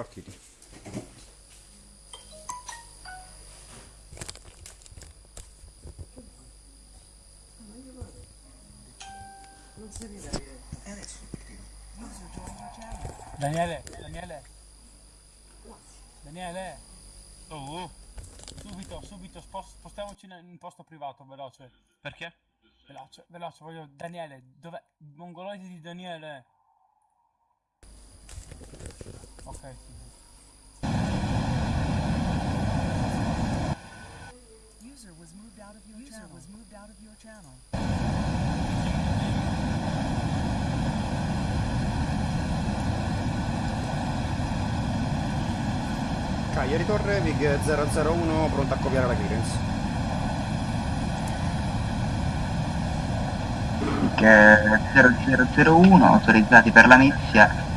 partiti. Daniele, Daniele. Daniele. Oh, subito, subito, spos- spostiamoci in in posto privato, veloce. Perché? Veloce, veloce, voglio... Daniele, dov'è? Mongoloide di Daniele. Ok. User was moved out of your User was moved out of your channel. Cagliari Torre, Vig 001, pronto a copiare la clearance. Che 0001 autorizzati per la Mezia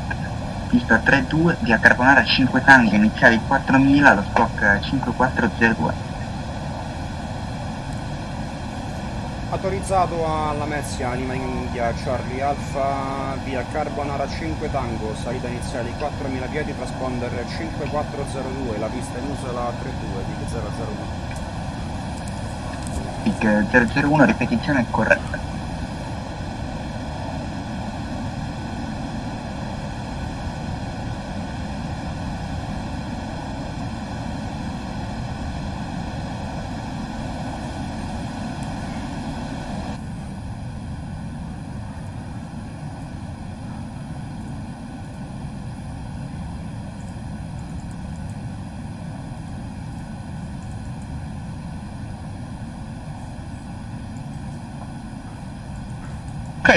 pista 32 via Carbonara 5 tanghe iniziali 4000 lo squawk 5402 Autorizzato alla Mezzia, Anima India, Charlie Alfa, via Carbonara 5 Tango, salita iniziale 4.000 piedi, transponder 5402, la pista in uso la 32 di 001. PIC 001 ripetizione corretta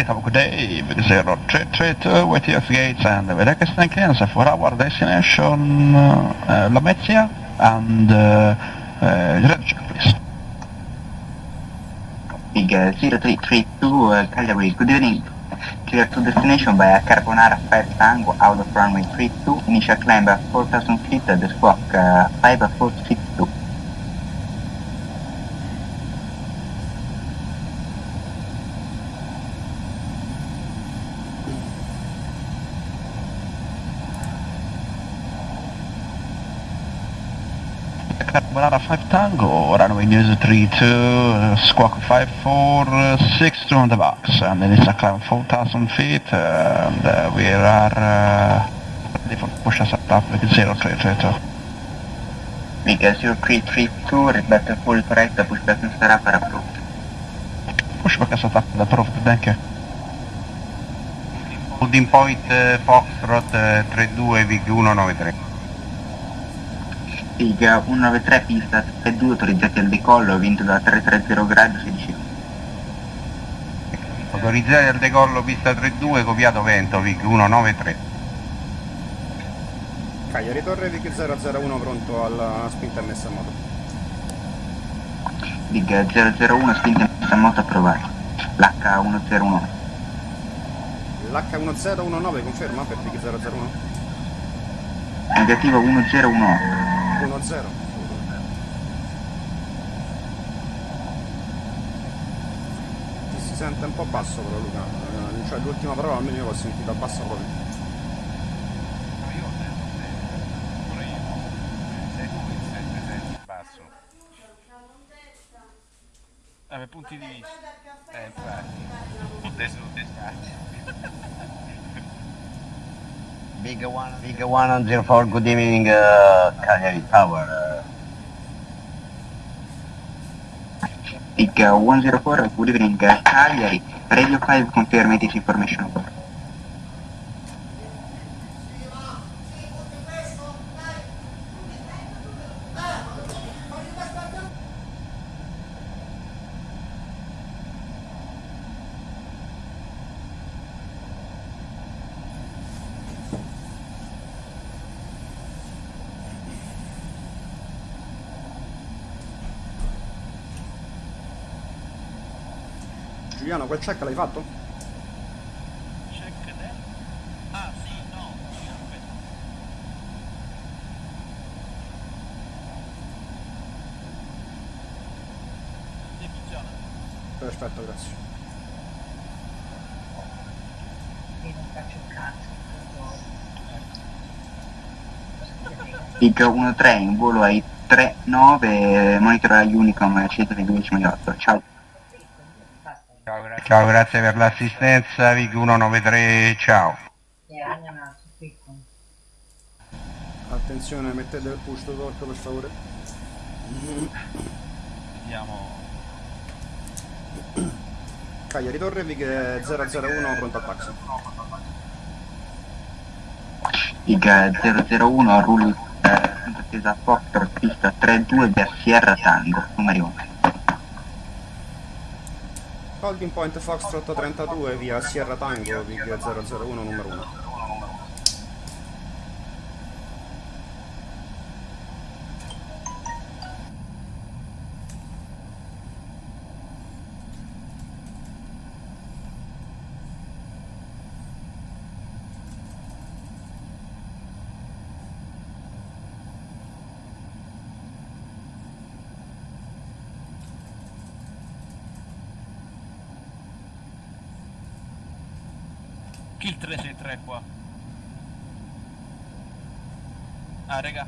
have a good day. Big 0332 with US gates and with Ekestan clearance for our destination uh, La Mezzia and uh, uh, please. PIG 0332 uh, Cagliari good evening clear to destination via Carbonara 5 Tango out of runway 32 initial climb at 4000 feet the squawk uh, 5462 Carbonara 5 Tango, runway news 32, uh, squawk 5462 on the box, and then it's a climb 4000 feet, uh, and uh, we are uh, ready for push us up with 0332. PIG 0332 rispetto full correct pushback sarà per approved Pushback is up approved, thank you. Holding point eh, Foxtrot eh, 32 VIG 193. PIG 193 pista 32 autorizzati al decollo vinto da 330 grado 16 Autorizzati al decollo pista 32, copiato vento VIG 193. Cagliari Torre, Vig 001, pronto alla spinta messa a moto. PIG 001 spinta in moto approvata l'H101 L'H1019 conferma per Vig 001? negativo 1018 1-0. Ti si sente un po' basso però Luca, Eh, cioè l'ultima parola almeno io l'ho sentita bassa proprio. Eh, per punti di vista. Eh, infatti. Adesso non ti Big one, big one on zero four. Good evening, uh, Cagliari Tower. PIG 104 good evening uh, Cagliari Radio 5 confirm this information quel check l'hai fatto? Check del... Ah, sì, no, sì, aspetta. Sì, funziona. Perfetto, grazie. Big 13 in volo ai 39, monitora Unicom 128. Ciao. Ciao, grazie per l'assistenza, VIG 193, ciao. Attenzione, mettete il push to torque per favore. Vediamo. Cagliari Torre, VIG 001, pronto al taxi. Big 001, rullo eh, attesa Foxtrot, pista 32 via Sierra Tango, numero 1. Holding point Foxtrot 32 via Sierra Tango, VIG 001, numero 1. Kill 363 qua. Ah, raga.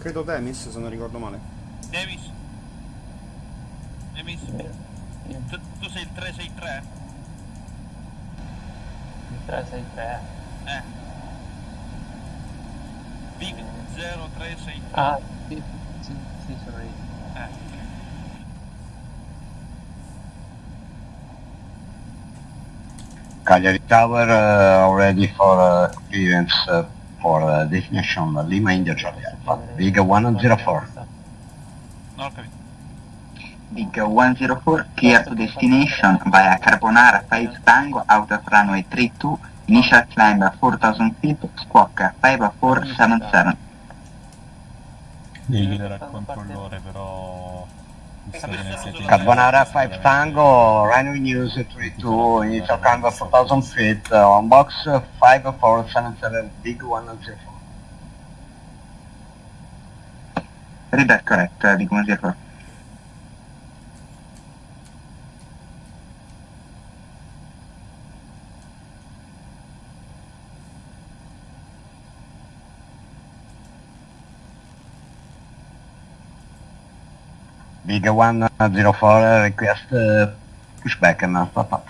Credo Demis, se non ricordo male. Davis. Davis. Tu, tu sei il 363? Il 363. Eh. Big 0363. Ah, sì, sì, sì, sono io. Eh. Cagliari Tower uh, already for uh, clearance uh, for uh, destination Lima India Charlie Alpha. Big 104. Non ho capito. Big 104, clear to destination via Carbonara 5 Tango out of runway 32, initial climb 4000 feet, squawk 5477. Devi al controllore però... Carbonara 5 Tango, runway news 32, initial climb 4000 feet, uh, on uh, 5477, Big 104. Read that correct, uh, Big 104. Big 104 request uh, pushback and uh, pop up.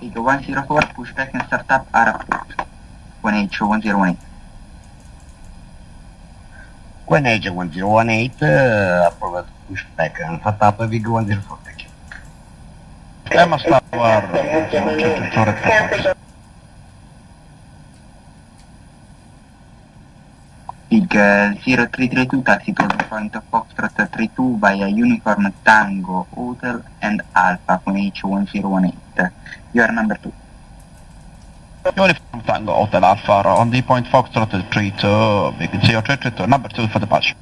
Big 104, pushback and startup Araport. 1H 1018. When age 1018, uh, approved pushback and pop up Big 104, thank you. Emma Tower, Torre Uh, 0332, taxi the point of Foxtrot 32 via Uniform Tango Hotel and Alpha 1H 1018. You are number 2. Uniform Tango Hotel Alpha on the point Foxtrot 32, big 0332, number 2 for departure.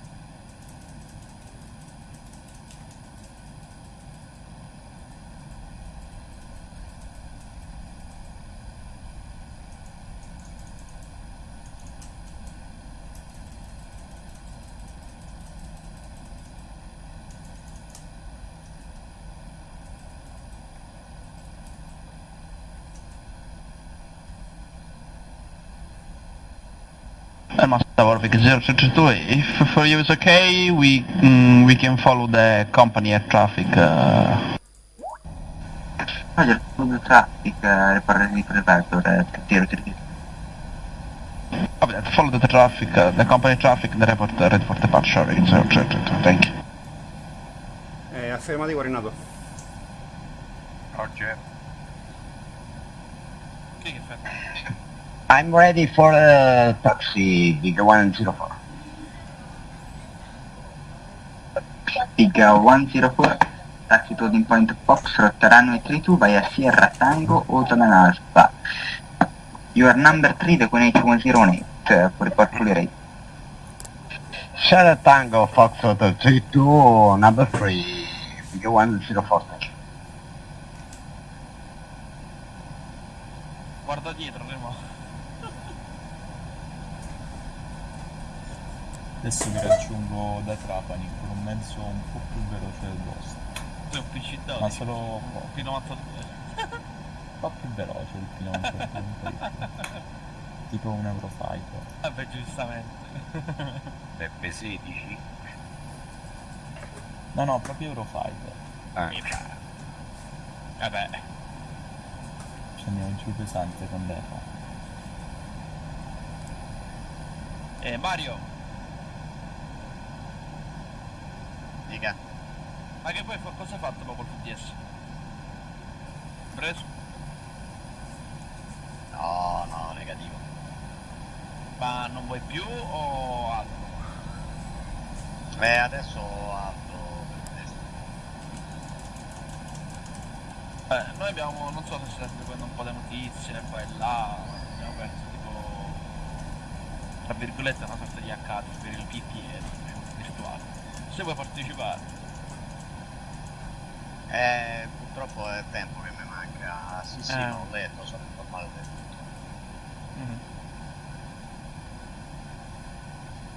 Emma Tower, big 0332, if for you it's okay, we mm, we can follow the company air traffic. Uh, food traffic, uh, report the preparator at 032. Copy that. Follow the traffic, uh, the company traffic, the report uh, for departure 0332. Thank you. Eh, affermativo Renato. Roger. Che fa? I'm ready for uh, taxi Big 104. Big uh, 104, taxi to the point Foxtrot runway 32 via Sierra Tango Hotel and Alpha. You are number 3, the 1H 108 uh, for report fully rate. Sierra Tango Foxtrot 32, number 3, Big 104, thank you. Guarda dietro, Remo. Adesso vi raggiungo da Trapani con un mezzo un po' più veloce del vostro. Tu è un PC Ma solo P92. po' più veloce il pilota. un po' di più. tipo un Eurofighter. Vabbè, giustamente. Peppe 16. No, no, proprio Eurofighter. Ah. Vabbè. Ci andiamo giù pesante con l'Efa. Eh, Mario, Dica. ma che poi cosa hai fatto dopo il TDS? Preso? No, no, negativo. Ma non vuoi più o altro? Beh, adesso altro per questo. Eh, noi abbiamo, non so se state seguendo un po' le notizie, qua e là, abbiamo perso tipo, tra virgolette, una sorta di account per il PPE virtuale. Se vuoi partecipare, Eh, purtroppo è tempo che mi manca. Sì, sì, Eh. non ho letto, sono informato del tutto.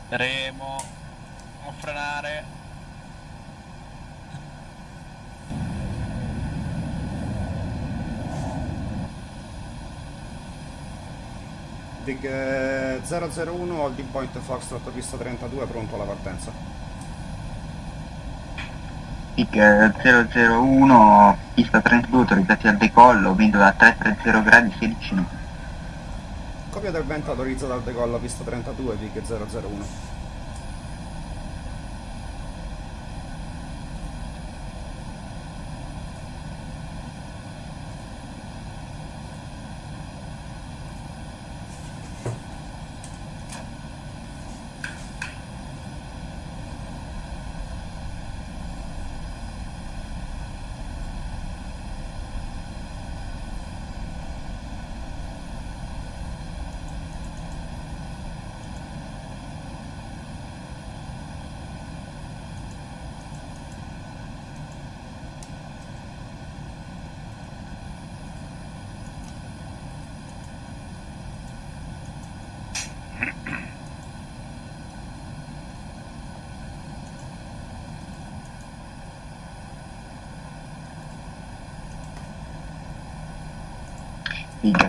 Remo, non frenare. Dig eh, 001 holding point Foxtrot pista 32 pronto alla partenza. PIC eh, 001, pista 32, autorizzati al decollo, vento da 330 gradi 16 nodi. Copia del vento autorizzata al decollo pista 32 Vig 001.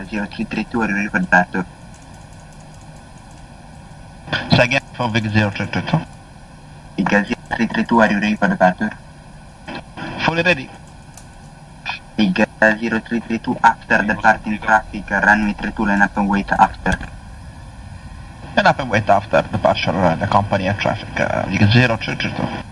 PIC 0332, ricordato. Say again for Vic 0332. PIC 0332, ricordato. Fully ready. PIC 0332, after departing traffic, runway 32, line up and wait after. And up and wait after departure uh, the company air traffic. Uh, Vic 0332.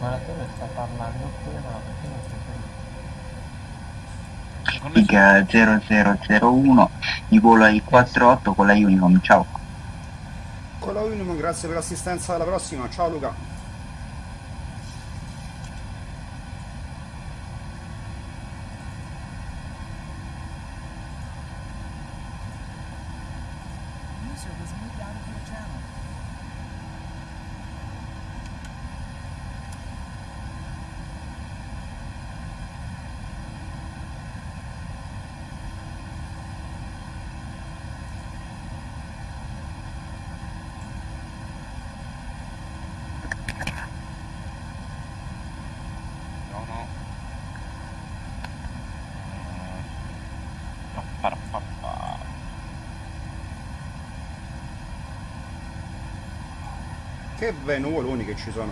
Ma la torre sta parlando oppure no? Perché non sente? PIC 0001, di volo ai 48 con la Unicom, ciao. Con la Unimon, grazie per l'assistenza alla prossima. Ciao Luca. Che bei nuvoloni che ci sono.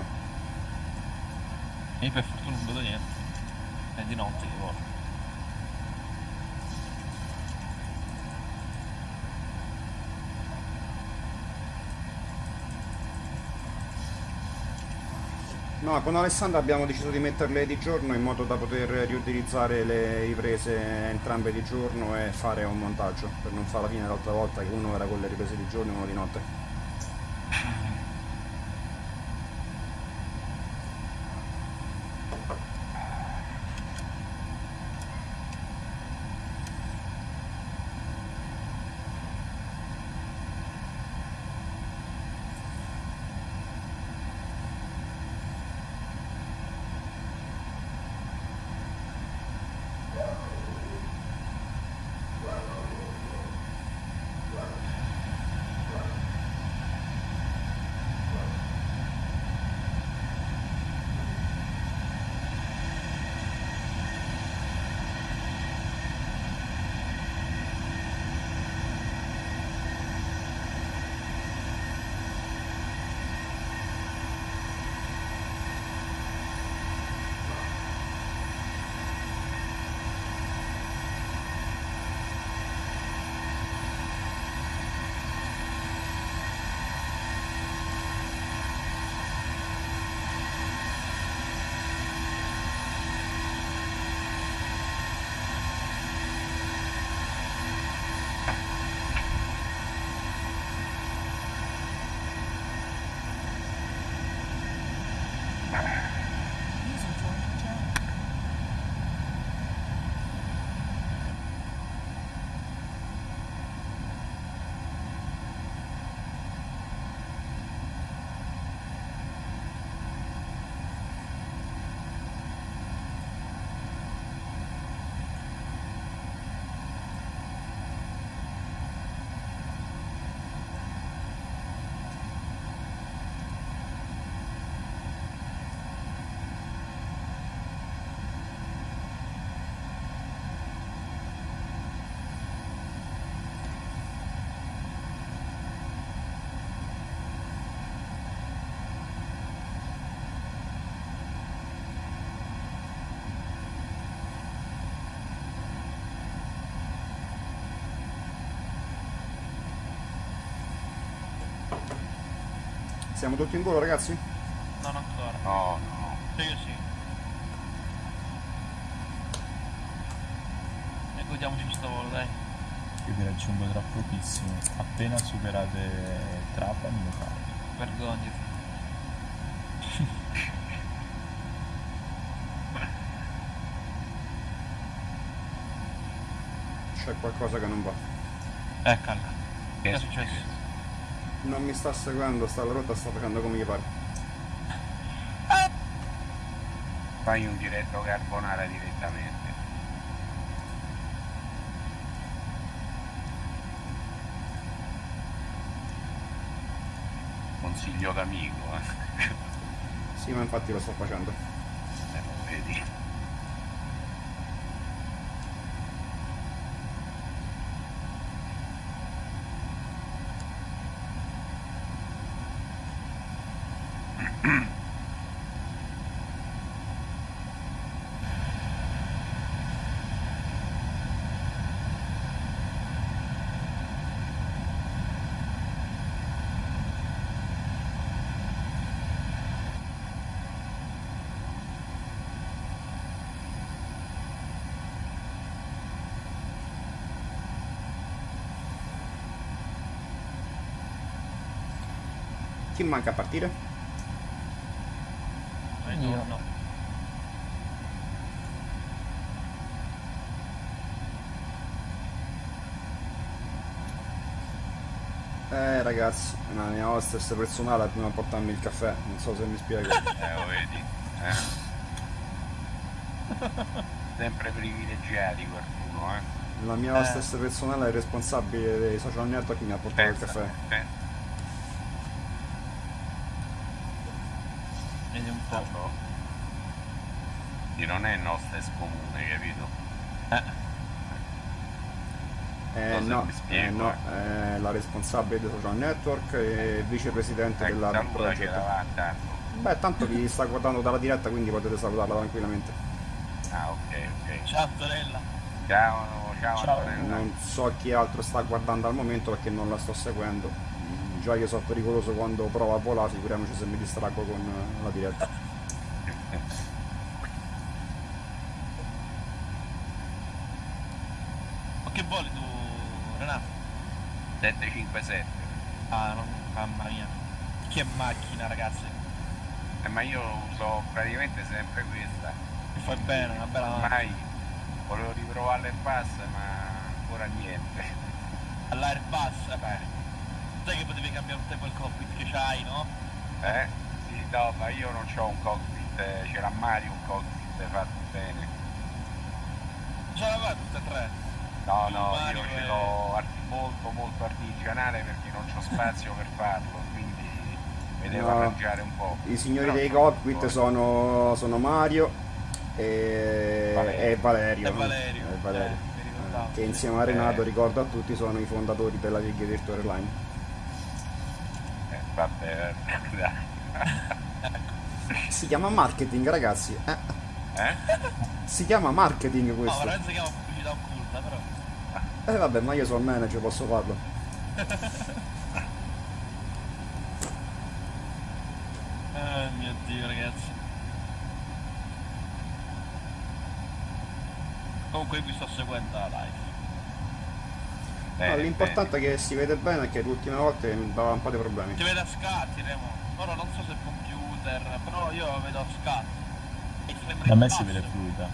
Io per fortuna non vedo niente. È di notte che volo. No, con Alessandro abbiamo deciso di metterle di giorno in modo da poter riutilizzare le riprese entrambe di giorno e fare un montaggio, per non fare la fine l'altra volta che uno era con le riprese di giorno e uno di notte. Siamo tutti in volo ragazzi? Non ancora. No, no. Sì, io sì. E godiamoci questo volo, dai. Io vi raggiungo tra pochissimo. Appena superate Trapani lo carico. Vergognati. C'è qualcosa che non va. Eccola. Che è successo? Non mi sta seguendo, sta la rotta sta facendo come gli pare. Fai un diretto carbonara direttamente. Consiglio d'amico, eh. Sì, ma infatti lo sto facendo. Eh, lo vedi. Manca a partire? Io. No. Eh ragazzi, la mia hostess personale è prima a portarmi il caffè, non so se mi spiego. Eh, lo vedi. Eh. Sempre privilegiati qualcuno, eh. La mia hostess personale è il responsabile dei social network che mi ha portato il Pensa, caffè. pensa. Po'. Di non è nostra comune, capito? Eh. Eh, no, mi spiego, eh, no, è la responsabile dei social network e vicepresidente Ecco, della del che progetto. va tanto. Beh, tanto vi sta guardando dalla diretta, quindi potete salutarla tranquillamente. Ah, ok, ok. Ciao Antonella. Ciao, ciao, Ciao. Antonella. Non so chi altro sta guardando al momento perché non la sto seguendo. Già io sono pericoloso quando provo a volare, figuriamoci se mi distraggo con eh, la diretta. Ma che voli tu, Renato? 757. Ah, non, mamma mia. Che macchina, ragazzi. Eh, ma io uso praticamente sempre questa. Mi fai bene, una bella macchina. Ormai volevo riprovarla in pass, ma ancora niente. All'Airbus, eh Sai che potevi cambiare un tempo il cockpit che c'hai, no? Eh? Sì, no, ma io non ho un cockpit, eh, c'era Mario un cockpit fatto bene. Ce l'aveva tutte e tre. No, no, Mario io ce l'ho molto molto artigianale perché non c'ho spazio per farlo, quindi mi devo No. arrangiare un po'. I signori Però dei cockpit sono, sono Mario e Valerio. e Valerio. E? Valerio, E Valerio. eh, mi ricordavo. che insieme a Renato Eh. ricordo a tutti sono i fondatori della League Virtual Airline. Dai. Si chiama marketing ragazzi. Eh, Eh? si chiama marketing No, questo. veramente si chiama pubblicità occulta, però. Eh vabbè, ma io sono manager, posso farlo. Eh mio dio, ragazzi. Comunque vi sto seguendo la live. No, l'importante è che si vede bene perché le ultime volte mi dava un po' di problemi. Ti vedo a scatti, Remo. Ora non so se il computer, però io vedo. E rate Da me si vede fluida.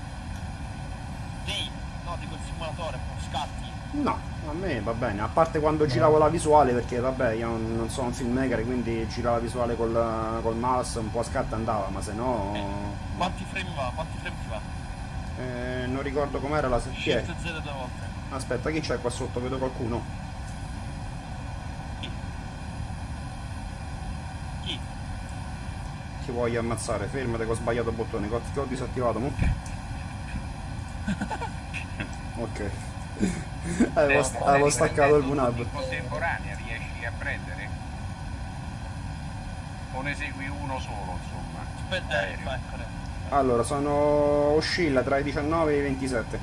Sì, no, dico il simulatore, scatti. No, a me va bene, a parte quando giravo la visuale perché vabbè io non non sono un filmmaker quindi girare la visuale col, col mouse un po' a scatta andava, ma se no... Quanti frame va? Quanti frame ti va? eh, non ricordo com'era la sezione. Shift Z due volte. Aspetta, chi c'è qua sotto? Vedo qualcuno. Chi? Ti voglio ammazzare, fermate che ho sbagliato il bottone, che ho, che ho disattivato, mo? Ok. avevo, st- avevo staccato il VNAV. In contemporanea riesci a prendere? O ne segui uno solo, insomma? Aspetta, ecco. Allora, sono... oscilla tra i 19 e i 27.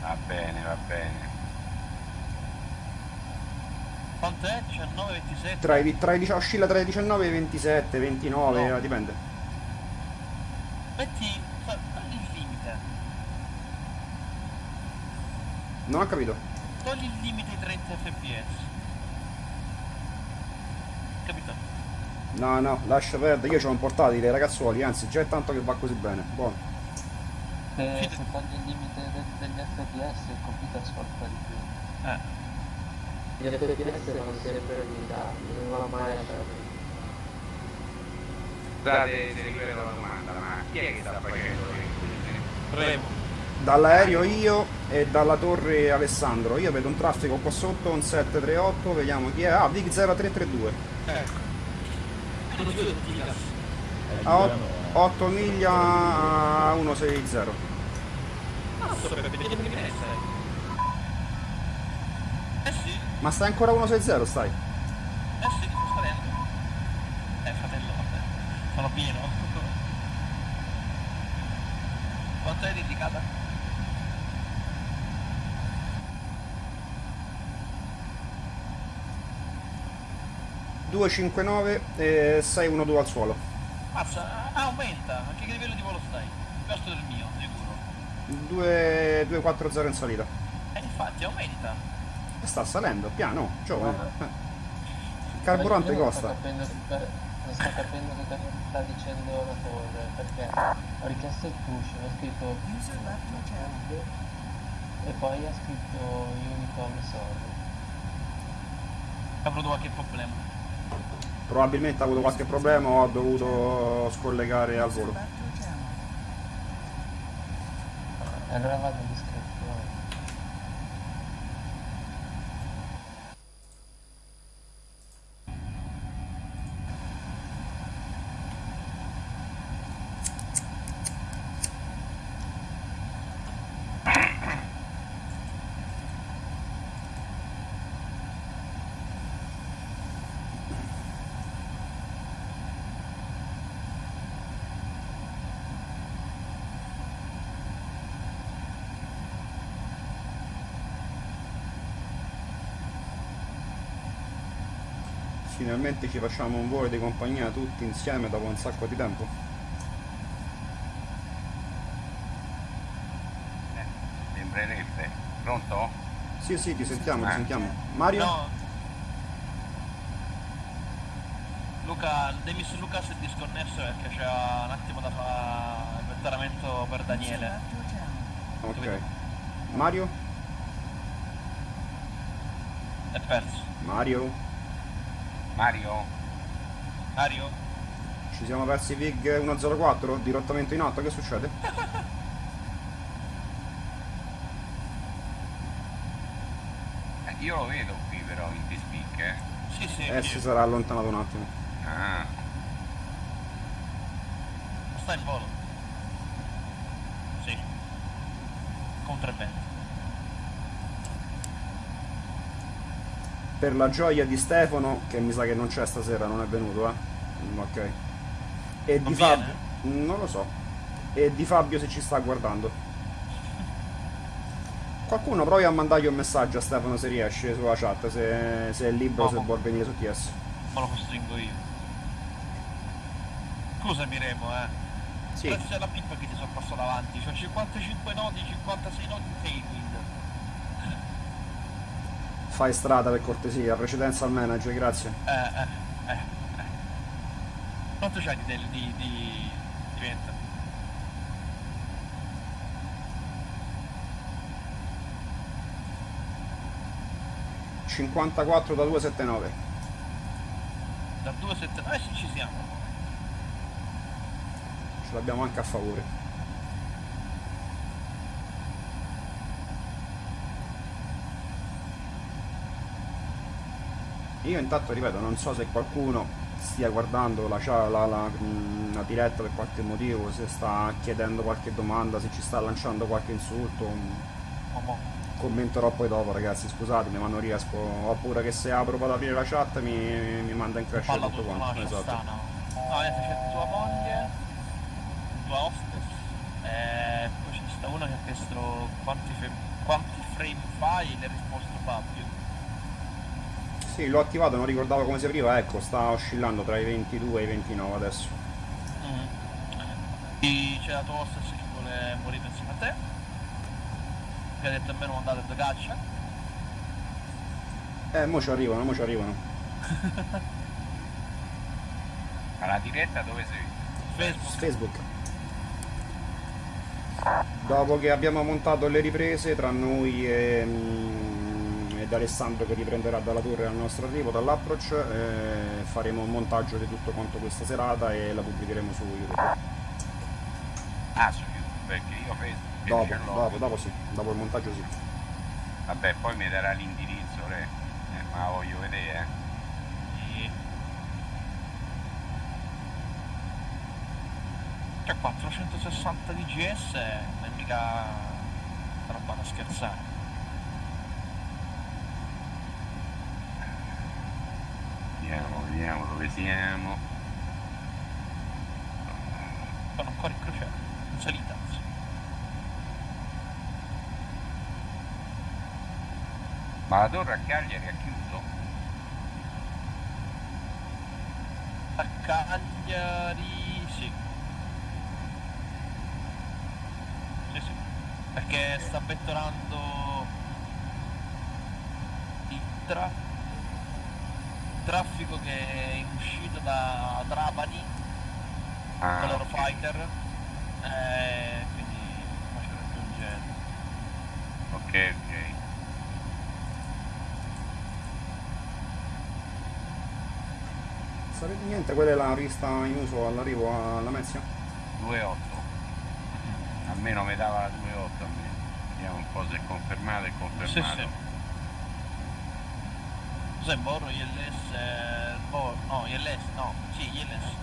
Va bene, va bene. Quant'è? 19, 27? Tra i, tra i dici- oscilla tra i 19 e i 27, 29, No. eh, dipende. Metti togli il limite. Non ho capito. Togli il limite ai 30 fps. Capito? No, no, lascia perdere, io ho un portatile, ragazzuoli, anzi, già è tanto che va così bene. Buono. Se, se togli il limite de- degli FPS il computer sforza di più. Eh. Gli FPS sono sempre limitati, non va mai a perdere. Scusate se ripeto la domanda, ma chi è che sta facendo le Remo. Dall'aereo io e dalla torre Alessandro. Io vedo un traffico qua sotto, un 738, vediamo chi è. Ah, Vic 0332. Ecco. A 8 miglia a 160. Cazzo, Peppe, vediamo che ne sei. Eh sì, Ma stai ancora a 160, stai? eh sì, sto salendo. Eh, fratello, vabbè. Sono pieno. Quanto è indicata? 259 e 612 al suolo. Mazza, ah, aumenta. A che livello di volo stai? Questo del mio, sicuro. 2, 240 in salita. Eh, infatti, aumenta. Sta salendo, piano, giovane. Eh. Il carburante costa. Sto capendo, che- non sto capendo che cosa sta dicendo la torre, perché ho richiesto il push, ho scritto e poi ha scritto Unicorn Sorry. Ha avuto qualche problema. Probabilmente ha avuto qualche problema o ha dovuto scollegare al volo. Allora vado Finalmente ci facciamo un volo di compagnia tutti insieme dopo un sacco di tempo. Sembrerebbe. Pronto? Sì, sì, ti sentiamo, ti Eh. sentiamo. Mario? No. Luca, Demis Luca si è disconnesso perché c'era un attimo da fare il vettoramento per Daniele. Ok. Mario? È perso. Mario? Mario? Mario? Ci siamo persi VIG 104? Dirottamento in alto, che succede? Eh, io lo vedo qui però in T-Speak, eh. Sì, sì. Eh, si sarà allontanato un attimo. Ah, Sta in volo. Sì. Contro il vento. Per la gioia di Stefano, che mi sa che non c'è stasera, non è venuto, eh? Ok. E Non di? Fabio... Non lo so. E di Fabio se ci sta guardando. Qualcuno provi a mandargli un messaggio a Stefano se riesce sulla chat, se, se è libero, se Oh. vuol venire su TS. Ma lo costringo io. Scusami Remo, eh. Sì. Grazie alla pippa che ti sono passato davanti. C'ho 55 nodi, 56 nodi in tailwind. Fai strada per cortesia, precedenza al manager, grazie. Eh, eh, eh, eh. Quanto c'hai di, di, di, di vento? Eh. 54 da 279. Da 279 eh sì ci siamo. Ce l'abbiamo anche a favore. Io intanto ripeto, non so se qualcuno stia guardando la, la- la- mh, la diretta per qualche motivo, se sta chiedendo qualche domanda, se ci sta lanciando qualche insulto. mo. Commenterò poi dopo ragazzi, scusatemi ma non riesco. Ho paura che se apro vado ad aprire la chat mi, mi manda in crash Palla tutto quanto. Esatto. No, niente, c'è tua moglie, tua hostess, e poi c'è sta una che ha chiesto quanti, quanti frame fai e le ha risposto Fabio. Sì, l'ho attivato, non ricordavo come si apriva, ecco, sta oscillando tra i 22 e i 29 adesso. E c'è la tua hostess che vuole morire insieme a te. Che ha detto a me non andate da caccia. Eh, mo ci arrivano, mo ci arrivano. ma la diretta dove sei? Facebook. Facebook. Dopo che abbiamo montato le riprese tra noi e, mm, ed Alessandro che riprenderà dalla torre al nostro arrivo, dall'approach, eh, faremo un montaggio di tutto quanto questa serata e la pubblicheremo su YouTube. Ah, su YouTube, perché io Facebook. Dopo, dopo, dopo sì, dopo il montaggio sì. Vabbè, poi mi darà l'indirizzo, re. Eh, ma la voglio vedere, eh. Sì. C'è 460 di GS, non è mica roba da scherzare. Vediamo, vediamo dove siamo. Sono ancora in crociera, in salita. Ma la torre a Cagliari ha chiuso? A Cagliari sì. Sì sì. Perché sta vettorando il tra- traffico che è in uscita da Trapani Ah, con fighter. Eh, quindi ma ci raggiunge. Ok, ok. Sarebbe niente, quella è la pista in uso all'arrivo a Lamezia? 2-8. Almeno mi dava la 2-8 a me. Vediamo un po' se è confermato e confermato. Sì, sì. Cos'è Borro, ILS, eh, Bor- no, ILS, no, sì, ILS.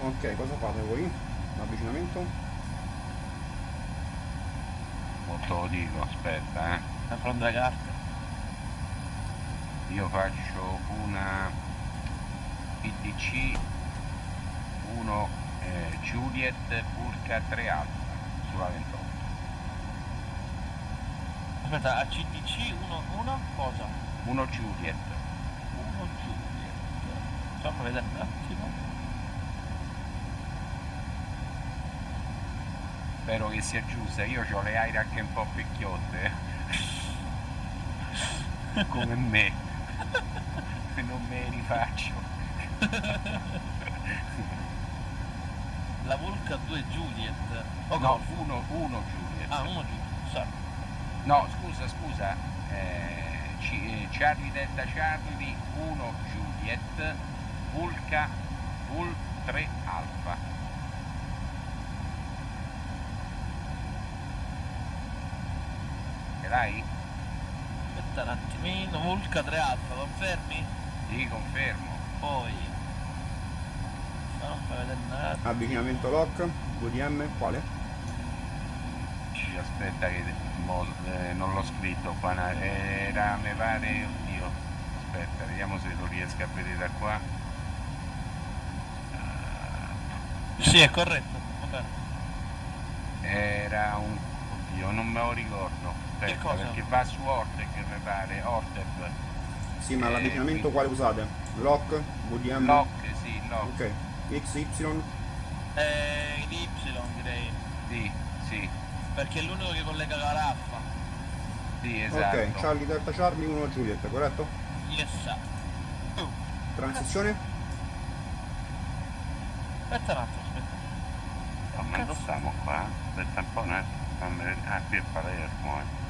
Ok, cosa fate voi? L'avvicinamento? Molto lo dico, aspetta, eh. Per prendere le carte. Io faccio una PDC 1 eh, Juliet Burka 3 Alfa sulla 28. Aspetta, a uno, uno cosa? Uno Juliet. Uno Juliet. Fammi vedere un attimo. Spero che sia giusta, io ho le aire anche un po' picchiotte. Come me. Non me li rifaccio. La Vulca 2 Juliet. O No, Golf? uno, uno Juliet. Ah, uno Juliet, sorry. No, scusa, scusa. eh, C- eh, Charlie Delta Charlie 1 Juliet, Vulca Vul 3 Alfa. Ce l'hai? Aspetta un attimino, Vulca 3 Alfa, confermi? Sì, confermo. Poi... Attimo. Avvicinamento lock, VDM, quale? Ci aspetta che eh, non l'ho scritto qua, na- era mi pare, oddio, aspetta, vediamo se lo riesco a vedere da qua. Sì, è corretto. Era un, oddio, non me lo ricordo, aspetta, cosa? perché va su Orteg mi pare, Orteg. Sì, ma Eh, l'avvicinamento quale usate? Lock, VDM? Lock, sì, lock. Ok, XY, Eh, l'Y direi, Sì, sì, perché è l'unico che collega la raffa. sì, esatto. ok, Charlie Delta Charlie 1 Juliet, corretto? Yes. Oh, Transizione? aspetta un attimo, aspetta. Oh, ma dove stiamo qua? Aspetta un po', un attimo. Ah, qui è Palermo, eh.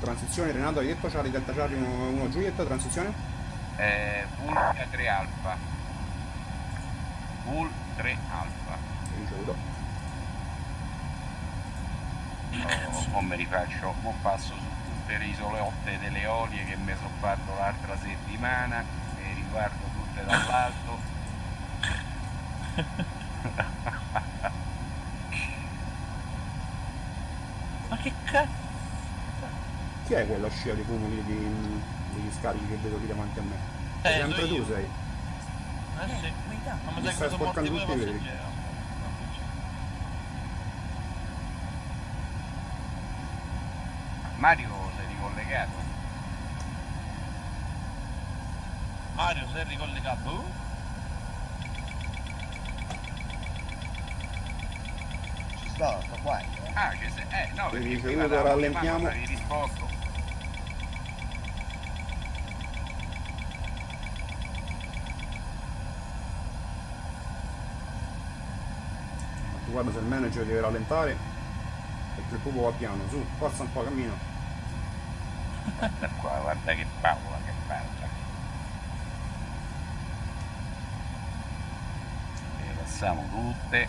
Transizione, Renato, hai detto Charlie Delta Charlie 1, 1 Juliet, transizione? Eh, Vulca 3 Alfa. Vul 3 Alfa. Ricevuto. O, o mi rifaccio, o passo su tutte le isolotte delle Eolie che mi sono fatto l'altra settimana e riguardo tutte dall'alto. Ma che cazzo? Chi è quella scia di cumuli di, degli scarichi che vedo lì davanti a me? Eh, Sempre tu io. sei. Eh sì. Ma mi sa che sporcando tutti i passeggeri. Mario sei ricollegato? Mario, sei ricollegato? Ci sto, sto qua. eh. Ah, ci sei. Eh, no, perché se prima l'avevo rallentiamo- avevi risposto. Guarda se il manager deve rallentare perché il pupo va piano, su, forza un po', cammino. Guarda qua, guarda che paura, che paura. Le passiamo tutte.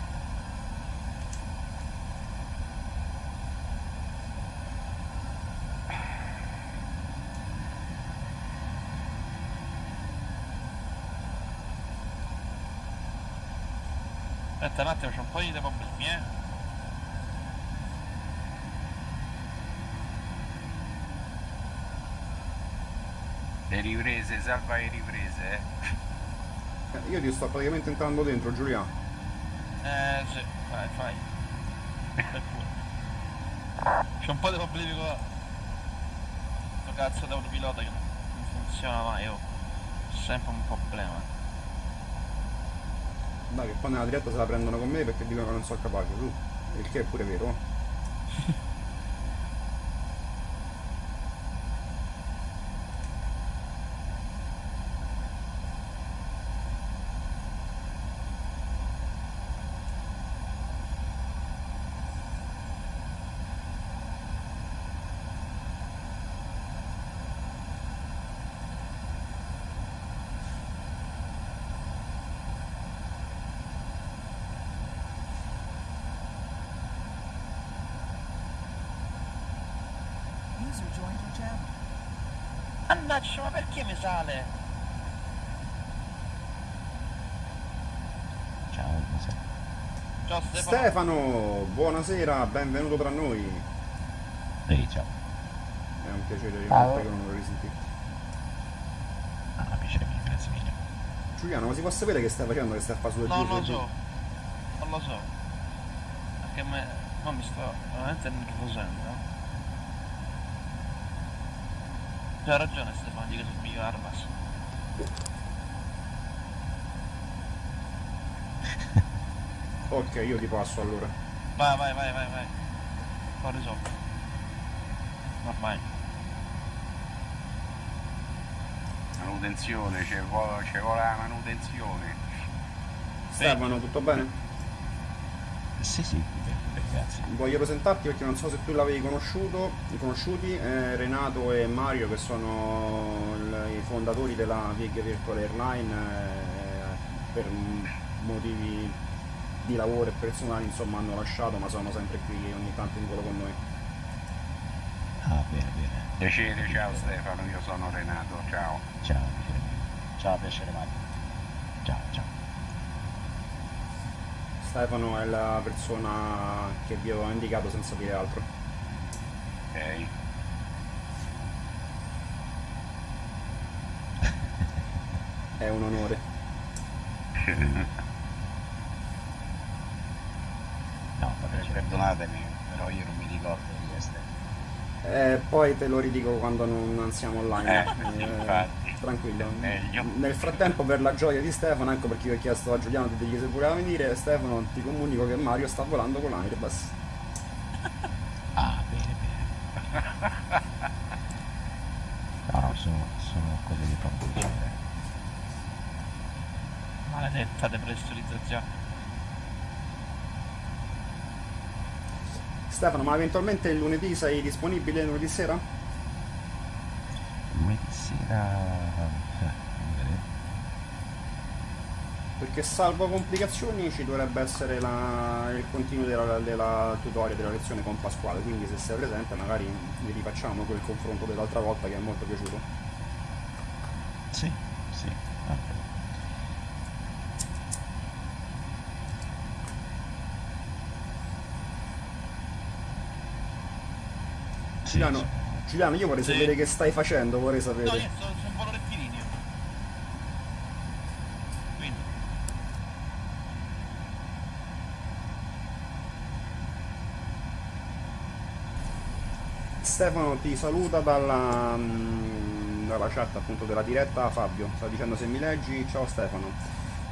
Aspetta un attimo, c'è un po' di problemi, eh. Le riprese, salva le riprese, eh. Eh, io ti sto praticamente entrando dentro, Giuliano. Eh sì, fai, fai. C'è un po' di problemi con questo cazzo di autopilota che non funziona mai, oh. Sempre un problema. Dai, che poi nella diretta se la prendono con me perché dicono che non sono capace, su. Il che è pure vero. oh. User joined your channel. Mannaggia, ma sale? Ciao, buonasera. Ciao Stefano. Stefano, buonasera, benvenuto tra noi. Ehi, ciao. È un piacere notte che non lo risentite. Ah, piacere mio, grazie mille. Giuliano, ma si può sapere che stai facendo che stai a fare sulle Non lo so, non lo so. Perché me... No, mi sto veramente nervosendo. C'ha ragione Stefano, dica sul miglior Arbas. Ok, io ti passo allora. Vai, vai, vai, vai, vai. Ho risolto. Ormai. Manutenzione, ci vuole, ci vuole la manutenzione. Stefano, tutto bene? Sì, sì, grazie. Voglio presentarti perché non so se tu l'avevi conosciuto, conosciuti, eh, Renato e Mario che sono i fondatori della Vig Virtual Airline eh, per motivi di lavoro e personali insomma hanno lasciato ma sono sempre qui ogni tanto in volo con noi. Ah, bene, bene. Piacere, ciao Stefano, io sono Renato, ciao. Ciao, piacere. Ciao, piacere Mario. Ciao, ciao. Stefano è la persona che vi ho indicato senza dire altro. Ok. È un onore. No, vabbè, Perdonatemi, però io non mi ricordo di essere. Eh, poi te lo ridico quando non, siamo online. Eh, Eh. Tranquillo. Meglio. Nel frattempo, per la gioia di Stefano, ecco perché io ho chiesto a Giuliano di dirgli se voleva venire. Stefano, ti comunico che Mario sta volando con l'Airbus. Ah, bene, bene. No, no, sono, sono cose che fanno piacere. Maledetta depressurizzazione. Stefano, ma eventualmente il lunedì sei disponibile lunedì sera? Lunedì sera... eh, fammi vedere. Perché salvo complicazioni ci dovrebbe essere la- il continuo della, della tutorial della lezione con Pasquale, quindi se sei presente magari vi rifacciamo quel confronto dell'altra volta che è molto piaciuto. Sì, sì. Sì, Giuliano. Giuliano, io vorrei Sì. sapere che stai facendo, vorrei sapere. No, io sono, sono un po' rettilineo. Quindi. Stefano ti saluta dalla, mm, dalla chat appunto della diretta Fabio, sta dicendo se mi leggi, ciao Stefano.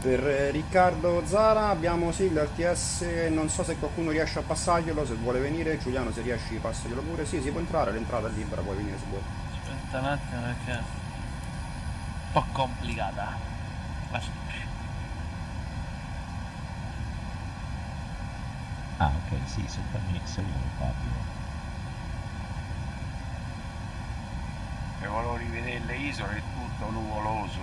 Per eh, Riccardo Zara abbiamo sì l'RTS, non so se qualcuno riesce a passarglielo, se vuole venire, Giuliano se riesci passaglielo pure, sì si può entrare, l'entrata è libera, puoi venire se vuoi. Aspetta un attimo perché è un po' complicata. Ah, ok, sì, se fammi seguire Fabio. Se volevo rivedere le isole è tutto nuvoloso,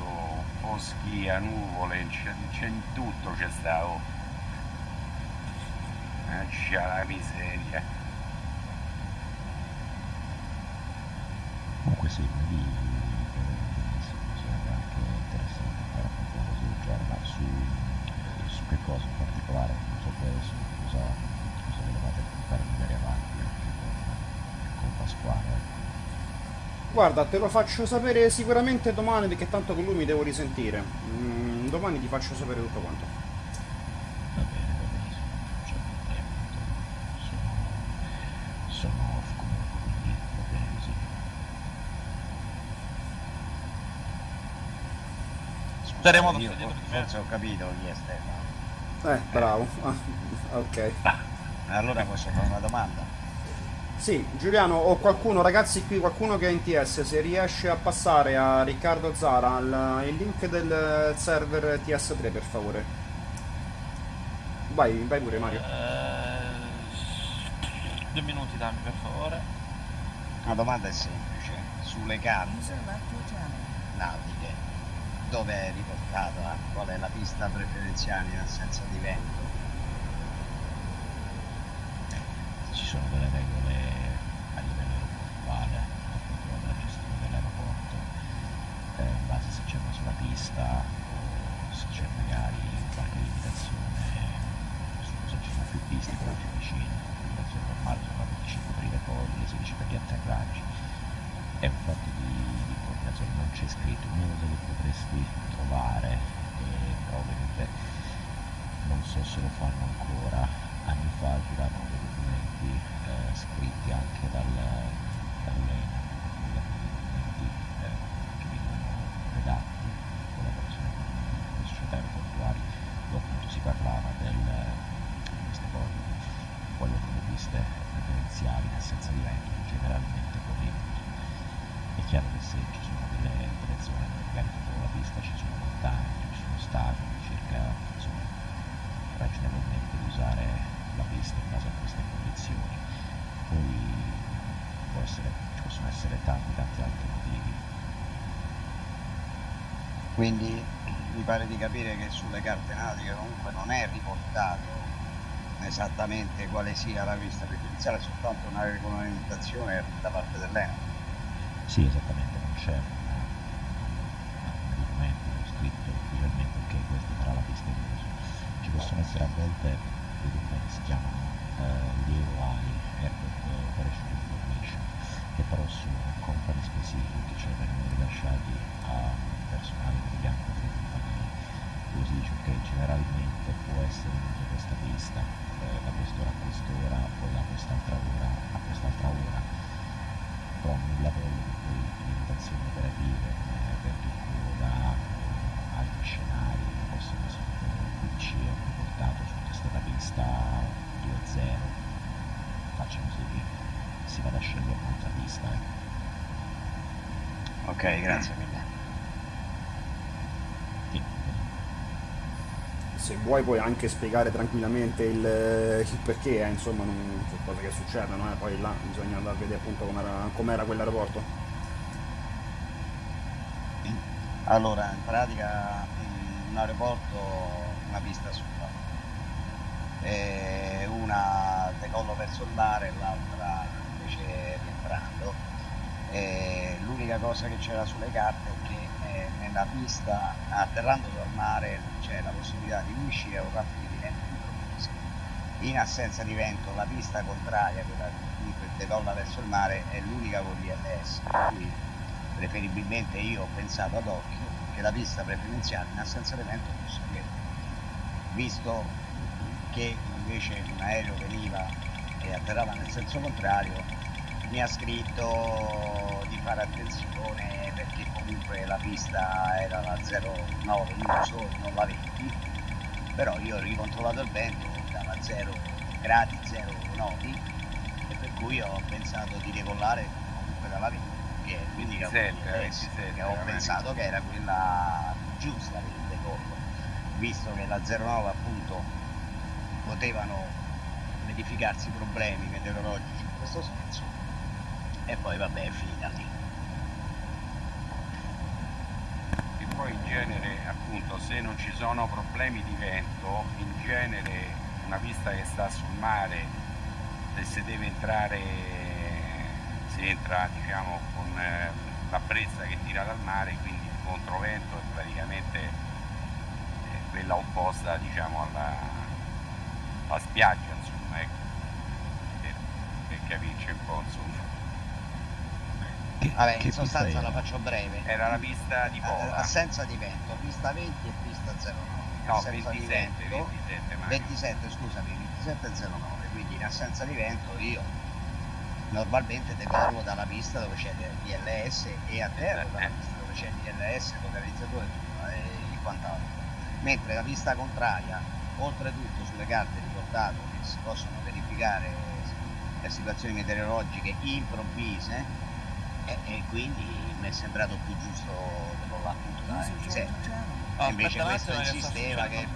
foschia, nuvole, c'è, in tutto c'è stato. Eh, c'è la miseria. Comunque sì, lunedì eh, benissimo, sarebbe anche interessante fare appunto un così giornale su, eh, su che cosa in particolare, non so poi adesso cosa, cosa volevate fare magari avanti con, con Pasquale. Guarda, te lo faccio sapere sicuramente domani perché tanto con lui mi devo risentire. Mm, domani ti faccio sapere tutto quanto. Va bene, va c'è problema, tanto sono, sono off comunque, quindi va bene così. Staremo io me. forse ho capito chi è Stefano. Eh, bravo. Ah, ok. Allora posso fare una domanda? Sì, Giuliano o qualcuno, ragazzi qui, qualcuno che è in TS, se riesce a passare a Riccardo Zara il, il link del server TS3 per favore. Vai, vai pure Mario. Eh, due minuti dammi per favore. La domanda è semplice. Sulle carte nautiche, dove è riportata? Qual è la pista preferenziale in assenza di vento? Ci sono delle regole a livello aeroportuale, appunto della gestione dell'aeroporto, eh, in base se c'è una sola pista o se c'è magari qualche limitazione su se ci sono più piste però più vicine, la limitazione normale sono 25 per i decolli, 16 per gli atterraggi. È un fatto di, di coordinazione, non c'è scritto, un'unica cosa che potresti trovare, eh, però ovviamente non so se lo fanno ancora, anni fa giravano dei documenti comandi eh, scritti anche dal, dall'ENA, documenti eh, che vengono redatti in collaborazione con le società aeroportuali, dove appunto si parlava del, di queste cose, quello con le piste preferenziali in assenza di vento, che generalmente corridono. È chiaro che se ci sono delle, delle zone dove magari dentro la pista ci sono montagne, ci sono stadi, circa insomma, ragionevolmente di usare la pista in base a queste condizioni. Poi può essere, ci possono essere tanti tanti altri motivi. Quindi mi pare di capire che sulle carte nautiche comunque non è riportato esattamente quale sia la pista preferenziale, è soltanto una regolamentazione da parte dell'ENA. Sì, esattamente, non c'è un documento scritto ufficialmente che questa sarà la pista in uso. Ci possono essere a volte dei documenti si chiamano eh, l'AOI, Airport Operation Information, che però sono company specific, cioè vengono rilasciati a personale degli altri delle compagnie. Dice ok, generalmente può essere in uso questa pista eh, da quest'ora a quest'ora o da quest'altra ora a quest'altra ora però nulla toglie che poi limitazioni operative vento in coda o altri scenari possono essere ci è riportato su questa pista 2.0 facciamo sì che si vada a scegliere un'altra pista ecco. Ok, grazie mille. Se vuoi puoi anche spiegare tranquillamente il, il perché, eh, insomma, non, cose che succedono, eh, poi là bisogna andare a vedere appunto com'era, com'era quell'aeroporto. Allora, in pratica un aeroporto una pista su e una decollo verso il mare e l'altra invece rientrando. E l'unica cosa che c'era sulle carte è che eh, nella pista atterrando mare c'è la possibilità di uscire o rapido di vento improvviso. In assenza di vento la pista contraria, quella che decolla verso il mare, è l'unica con l'ILS, per preferibilmente io ho pensato ad occhio che la pista preferenziale in assenza di vento fosse quella. Visto che invece un aereo veniva e atterrava nel senso contrario, mi ha scritto di fare attenzione perché comunque la pista era la 09 uso e non la 20, però io ho ricontrollato il vento dalla 0 gradi 09 e per cui ho pensato di decollare comunque dalla 20 che l'unica 27, adesso 27, che ho pensato che era quella giusta per il decollo, visto che la 09 appunto potevano verificarsi problemi meteorologici in questo senso e poi vabbè è finita lì. E poi in genere, appunto, se non ci sono problemi di vento, in genere una pista che sta sul mare, se deve entrare, si entra diciamo con eh, la brezza che tira dal mare, quindi il controvento è praticamente eh, quella opposta diciamo alla, alla spiaggia, insomma, ecco, per, per capirci un po', insomma. Vabbè, che in sostanza la faccio breve. Era la pista di Eh, Pola. assenza di vento, pista 20 e pista 09. No, assenza 27, di vento, 27, ma 27, scusami, 27 e 09, quindi in assenza di vento io normalmente decollo dalla pista dove c'è l'ILS e atterro dalla pista dove c'è l'ILS, localizzatore e quant'altro. Mentre la pista contraria, oltretutto sulle carte riportate che si possono verificare le situazioni meteorologiche improvvise e, e quindi mi è sembrato più giusto decollare appunto da F7. Ah, Invece aspetta un questo sta insisteva che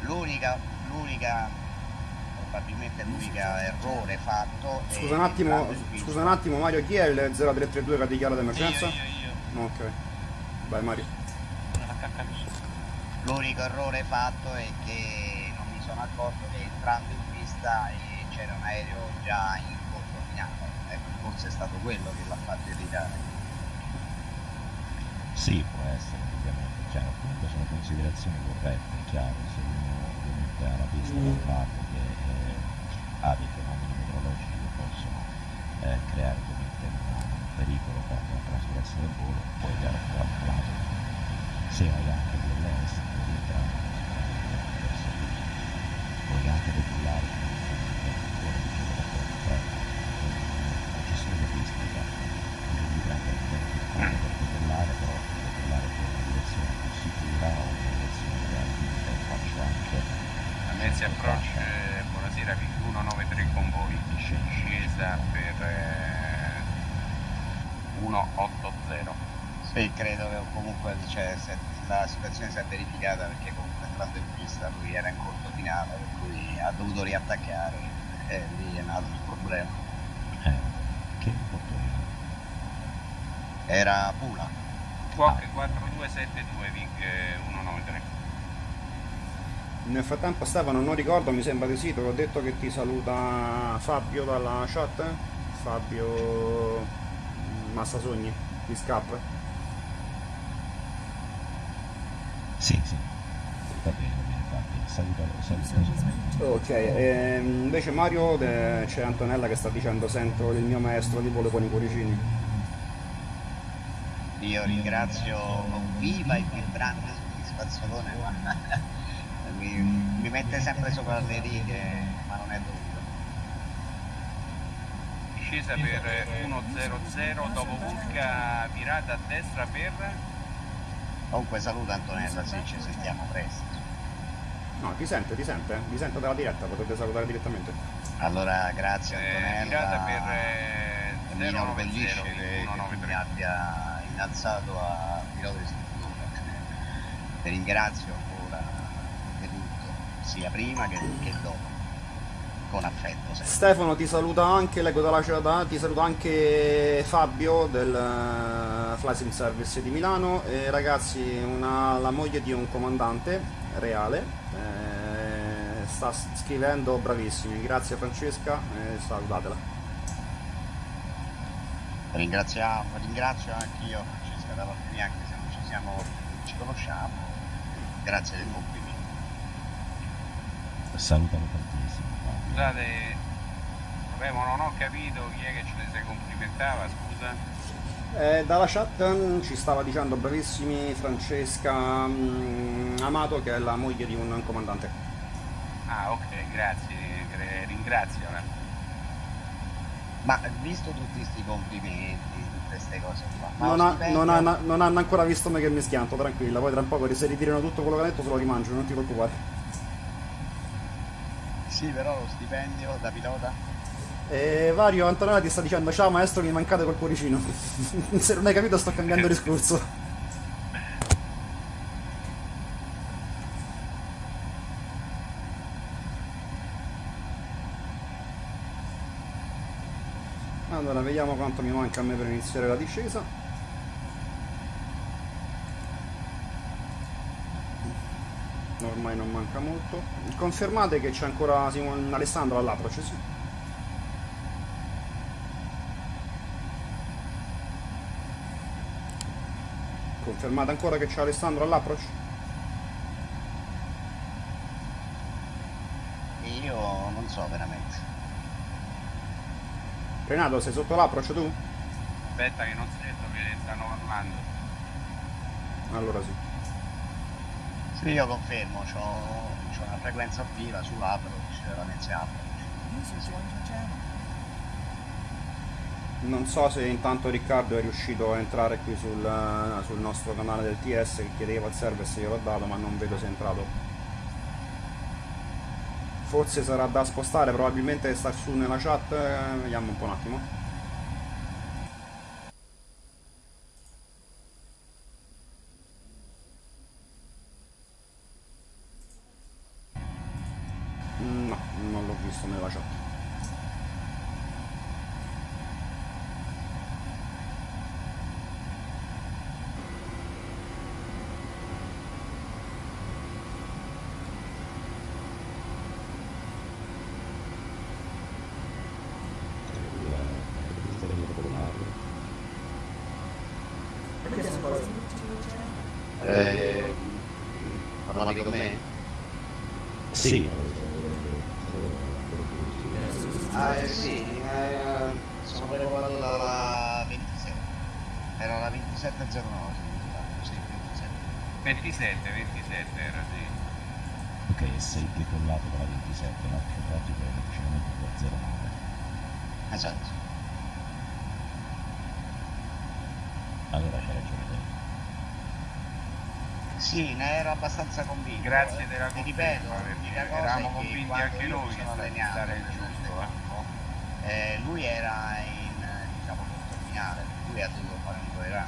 l'unica, l'unica probabilmente l'unica errore fatto è Scusa un attimo, scusa un attimo Mario, chi è il 0332 che ha dichiarato emergenza? Io, io, io. Ok. Vai Mario. L'unico errore fatto è che non mi sono accorto che entrando in pista eh, c'era un aereo già in controfinale. Ecco, forse è stato quello che l'ha fatto irritare. Sì, può essere, ovviamente, chiaro, comunque sono considerazioni corrette, chiaro, se uno ovviamente ha la pista da un lato che eh, ha dei fenomeni meteorologici che possono eh, creare ovviamente un, un pericolo per la sicurezza del volo, poi chiaro che dall'altro lato se hai anche entrare verso l'uso, puoi anche decollare Taxi Approach, eh, buonasera, Vic 193 con voi, discesa per eh, 180. Sì, credo che comunque cioè, se la situazione si è verificata perché comunque entrando in pista lui era in corto finale, per cui ha dovuto riattaccare e lì è nato il problema. Eh, che porto Era Pula. Squawk 4272 Vic eh, 193. Nel frattempo Stefano non ricordo, mi sembra di sì, te l'ho detto che ti saluta Fabio dalla chat. Fabio Massasogni di Scap. Sì, sì. Va bene, va bene, infatti. Salutalo, salutalo. Ok, ehm, invece Mario c'è Antonella che sta dicendo sento il mio maestro di volo con i cuoricini. Io ringrazio con viva e vibrante soddisfazione, guarda. Mi, mi mette sempre sopra le righe, ma non è dovuto. Discesa per 100 dopo Vulca, virata a destra per... Comunque saluta Antonella, sì, ci sentiamo presto. No, ti sente, ti sente, vi sento dalla diretta, potete salutare direttamente. Allora, grazie Eh, virata per eh, E mi 090 inorgoglisce che, che mi abbia innalzato a pilota di struttura. Ti ringrazio sia prima che, che dopo, con affetto sempre. Stefano ti saluta anche, leggo dalla chat, ti saluta anche Fabio del eh, Fly Sim Service di Milano e ragazzi una, la moglie di un comandante reale eh, sta scrivendo bravissimi, grazie Francesca e salutatela. Ringraziamo, ringrazio anch'io Francesca da parte mia, anche se non ci siamo, ci conosciamo. Grazie del complimento. Salutalo tantissimo. Scusate, vabbè, ma non ho capito chi è che ci si complimentava, scusa. Eh, dalla chat ci stava dicendo bravissimi Francesca mm, Amato che è la moglie di un comandante. Ah, ok, grazie, eh, ringraziala. Ma visto tutti questi complimenti, tutte queste cose qua, Non, ha- non ha- non hanno ancora visto me che mi schianto, tranquilla, poi tra un po' se ritirano tutto quello che ha detto se lo rimangio, non ti preoccupare. Sì, però lo stipendio da pilota? E Vario Antonella ti sta dicendo ciao maestro mi mancate col cuoricino. se non hai capito sto cambiando discorso. Allora vediamo quanto mi manca a me per iniziare la discesa. Ormai non manca molto. Confermate che c'è ancora Simon Alessandro all'approach, sì. Confermate ancora che c'è Alessandro all'approach? Io non so veramente. Renato, sei sotto l'approach tu? Aspetta che non sento che stanno parlando. Allora sì. Sì, io confermo, c'ho, c'ho una frequenza attiva. User joined your channel. Non so se intanto Riccardo è riuscito a entrare qui sul, eh, sul nostro canale del TS che chiedeva il server se gliel'ho dato, ma non vedo se è entrato. Forse sarà da spostare, probabilmente sta su nella chat, eh, vediamo un po' un attimo. No, non l'ho visto nella chat. Eh, parlavi con me? Sì. Ah, eh, sì, eh, sono prenotato dalla 27. Era la 2709, sì, 27. 27, 27 era sì. Ok, sei decollato dalla 27, ma il traffico è vicino da 09. Esatto. Allora c'è ragione te. Sì, ne ero abbastanza convinto. Grazie della Ti ripeto, conferma, perché l'unica cosa eravamo convinti anche noi che sono sarebbe giusto, eh. campo, eh, lui era in diciamo corso finale, lui ha dovuto fare un po' era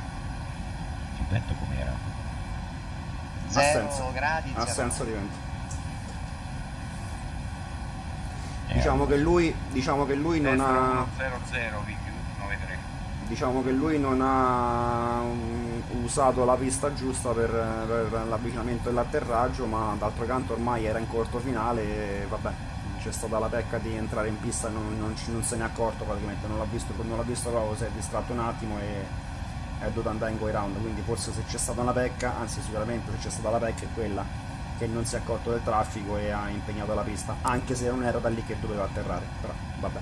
Il vento com'era? zero Assenza. gradi, zero Assenza di vento. Eh, Diciamo che lui, diciamo che lui non ha... 0-0 Vic 93. diciamo che lui non ha usato la pista giusta per, per l'avvicinamento e l'atterraggio, ma d'altro canto ormai era in corto finale e vabbè, c'è stata la pecca di entrare in pista e non, non non se n'è accorto praticamente, non l'ha visto, non l'ha visto proprio, si è distratto un attimo e è dovuto andare in go round, quindi forse se c'è stata una pecca, anzi sicuramente se c'è stata la pecca è quella che non si è accorto del traffico e ha impegnato la pista, anche se non era da lì che doveva atterrare, però vabbè.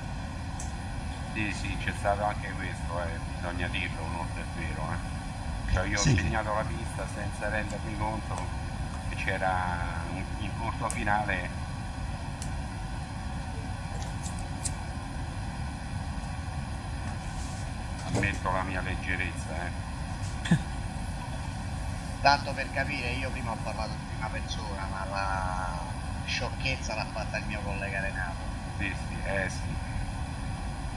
Sì, sì, c'è stato anche questo, eh, bisogna dirlo, oltre è vero. Eh. Cioè io Sì. ho segnato la pista senza rendermi conto che c'era in corto finale. Ammetto la mia leggerezza, eh. Tanto per capire, io prima ho parlato in prima persona, ma la sciocchezza l'ha fatta il mio collega Renato. Sì, sì, eh sì.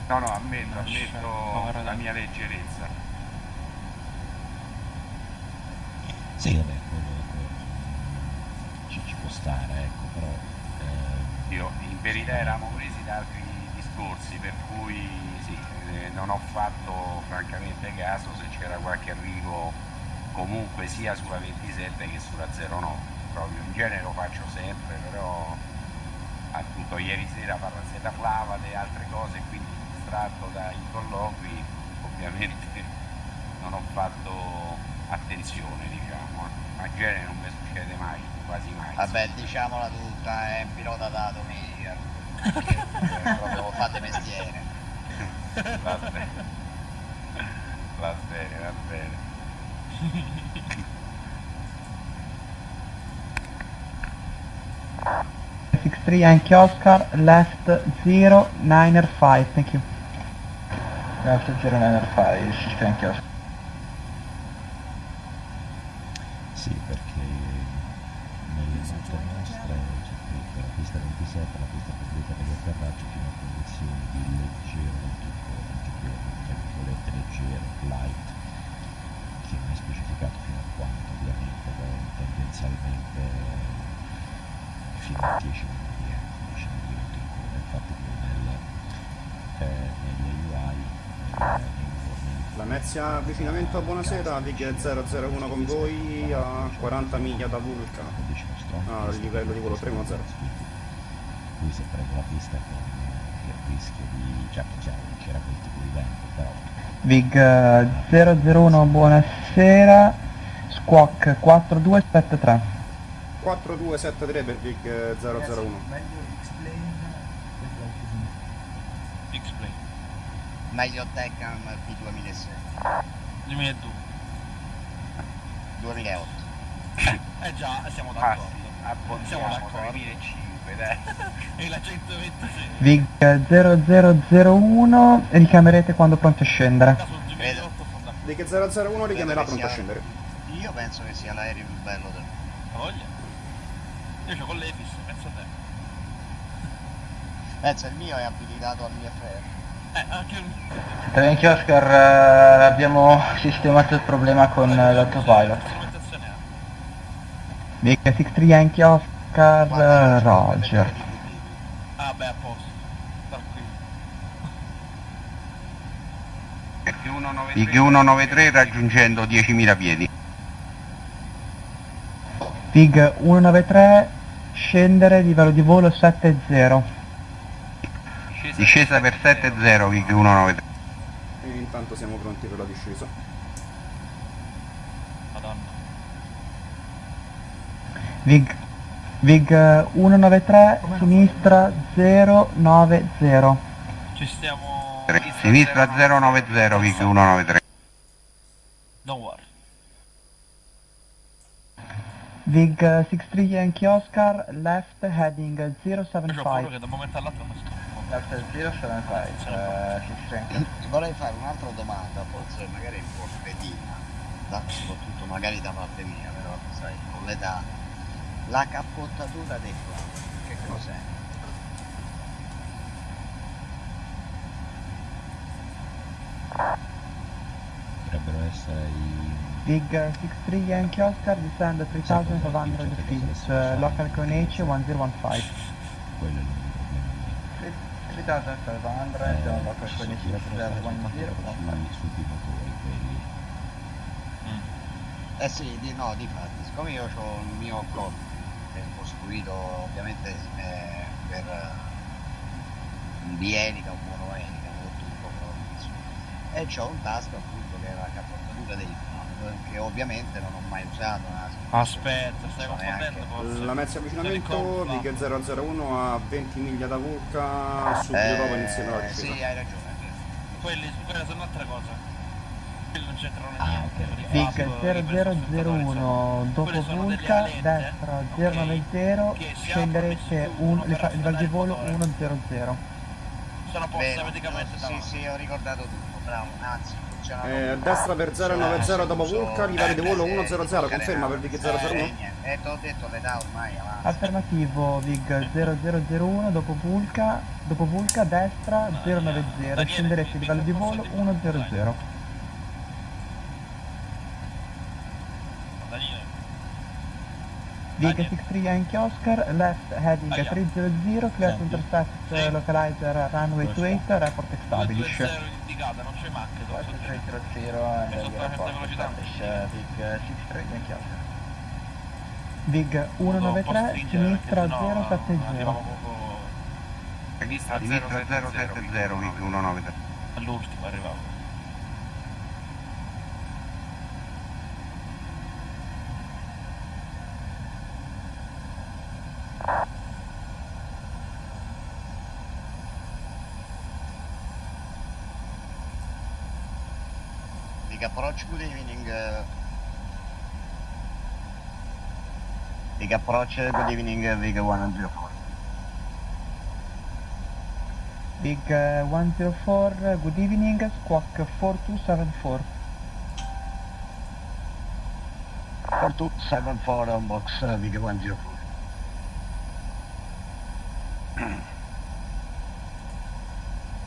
No, no, ammetto, ammetto la mia leggerezza. Sì, quello, quello ci, ci può stare, ecco, però... eh, Io in verità eravamo presi da altri discorsi, per cui sì, eh, non ho fatto francamente caso se c'era qualche arrivo comunque sia sulla 27 che sulla 09. Proprio in genere lo faccio sempre, però appunto ieri sera Parrazzetta Flava e altre cose, quindi distratto dai colloqui, ovviamente non ho fatto attenzione, diciamo. Ma in genere non mi succede mai, quasi mai. Vabbè, diciamola tutta, è un pilota da domenica. perché proprio fate mestiere. Va bene, va bene, va bene. 63 Yankee Oscar, left 0, 9er 5, thank you. Left 0905, 60 anche Oscar. Sì, perché nelle note nostre c'è scritto la pista 27, la pista completa degli atterraggi fino a condizioni di leggero vento ventiquerno, tra virgolette leggero, light, che non è specificato fino a quanto ovviamente, però tendenzialmente fino a 10 minuti di vento, 10 minuti di vento in coda, infatti poi nel, eh, nelle UI, nel- nei informi Lamezia avvicinamento a buonasera, Vig 001 con voi a 40 miglia da Vulca, a livello di volo 310. lui si è preso la pista con eh, il rischio di non c'era quel tipo di vento però Vig eh, 001, buonasera. Squawk 4273. 4273 per Vig 001. X-Play. Meglio Tecam P2006. 2002. 2008. Eh già, siamo Ah d'accordo. sì, Siamo d'accordo. 2005, dai. E la 126. Vig 0001, richiamerete quando pronti a scendere. Vig 001 richiamerà pronto a scendere. Io penso che sia l'aereo più bello del voglia? Io c'ho con l'Efis, penso a te. Penso il mio è abilitato all'IFR. Eh, anche il Anche Oscar, eh, abbiamo sistemato il problema con eh, l'autopilot. Vig 63 Yankee Oscar, eh, Roger. Ah beh, a posto. Tranquillo. IG 193 raggiungendo 10.000 piedi. Vig 193, scendere, livello di volo 70. Discesa per 7-0 VIG 193. E intanto siamo pronti per la discesa. Madonna. Vig, Vig eh, 193, sinistra 090. Ci stiamo... Sinistra 090 VIG 193. Don't worry. Vig eh, 63 Yankee Oscar, left heading Io ho paura 075. che da un momento all'altro non sto. Left 075, eh, 60 Vorrei fare un'altra domanda, forse magari un po' cretina, da- soprattutto magari da parte mia, però e con l'età. La cappottatura dei flap, che cos'è? Potrebbero essere i... Big 63 Yankee Oscar, descend 3500 feet, uh, local coordinate 1015. Quello è 3,5 down eh, eh sì, di, no, di fatto, siccome io ho un mio corpo eh, costruito ovviamente eh, per eh, un bienica o monoenica, tutto, e ho un tasto appunto che era la capottatura dei che ovviamente non ho mai usato. Aspetta, stai confondendo forse? La mezza avvicinamento, Big 001 a 20 miglia da Vulca, subito dopo inizierà la Eh, discesa. sì, hai ragione. Quelli, quelle sono altre cose. Quelli non c'entrano Ah, niente. Big flap, 0001 dopo Vulca, destra ok, 090, che si scenderete un, afferrare il volo motore. 100. Sono Vero, praticamente sì, sì, ho ricordato tutto, bravo, anzi, Eh, destra per 090 dopo Vulca, livello di volo eh, 100, eh, conferma per Big 001? Eh, niente, eh, te l'ho detto l'età ormai avanti. Affermativo Vig 0001 dopo Vulca, dopo Vulca destra 090, scenderete livello di volo 100. Vig 63 Yankee Oscar, left heading 300, clear to intercept uh, localizer runway 28, report establish. 220 indicata, non c'è macchina. 300 and sotto la velocità. Vig 63 Yankee Oscar. Vig 193, sinistra 070. Sinistra Sinistra 070, Vic 193. All'ultimo arrivavo. Big approach, good evening. uh, Big approach, good evening, uh, Big 104. Big uh, 104, uh, good evening, squawk 4274. 4274 on box uh, Vic 104.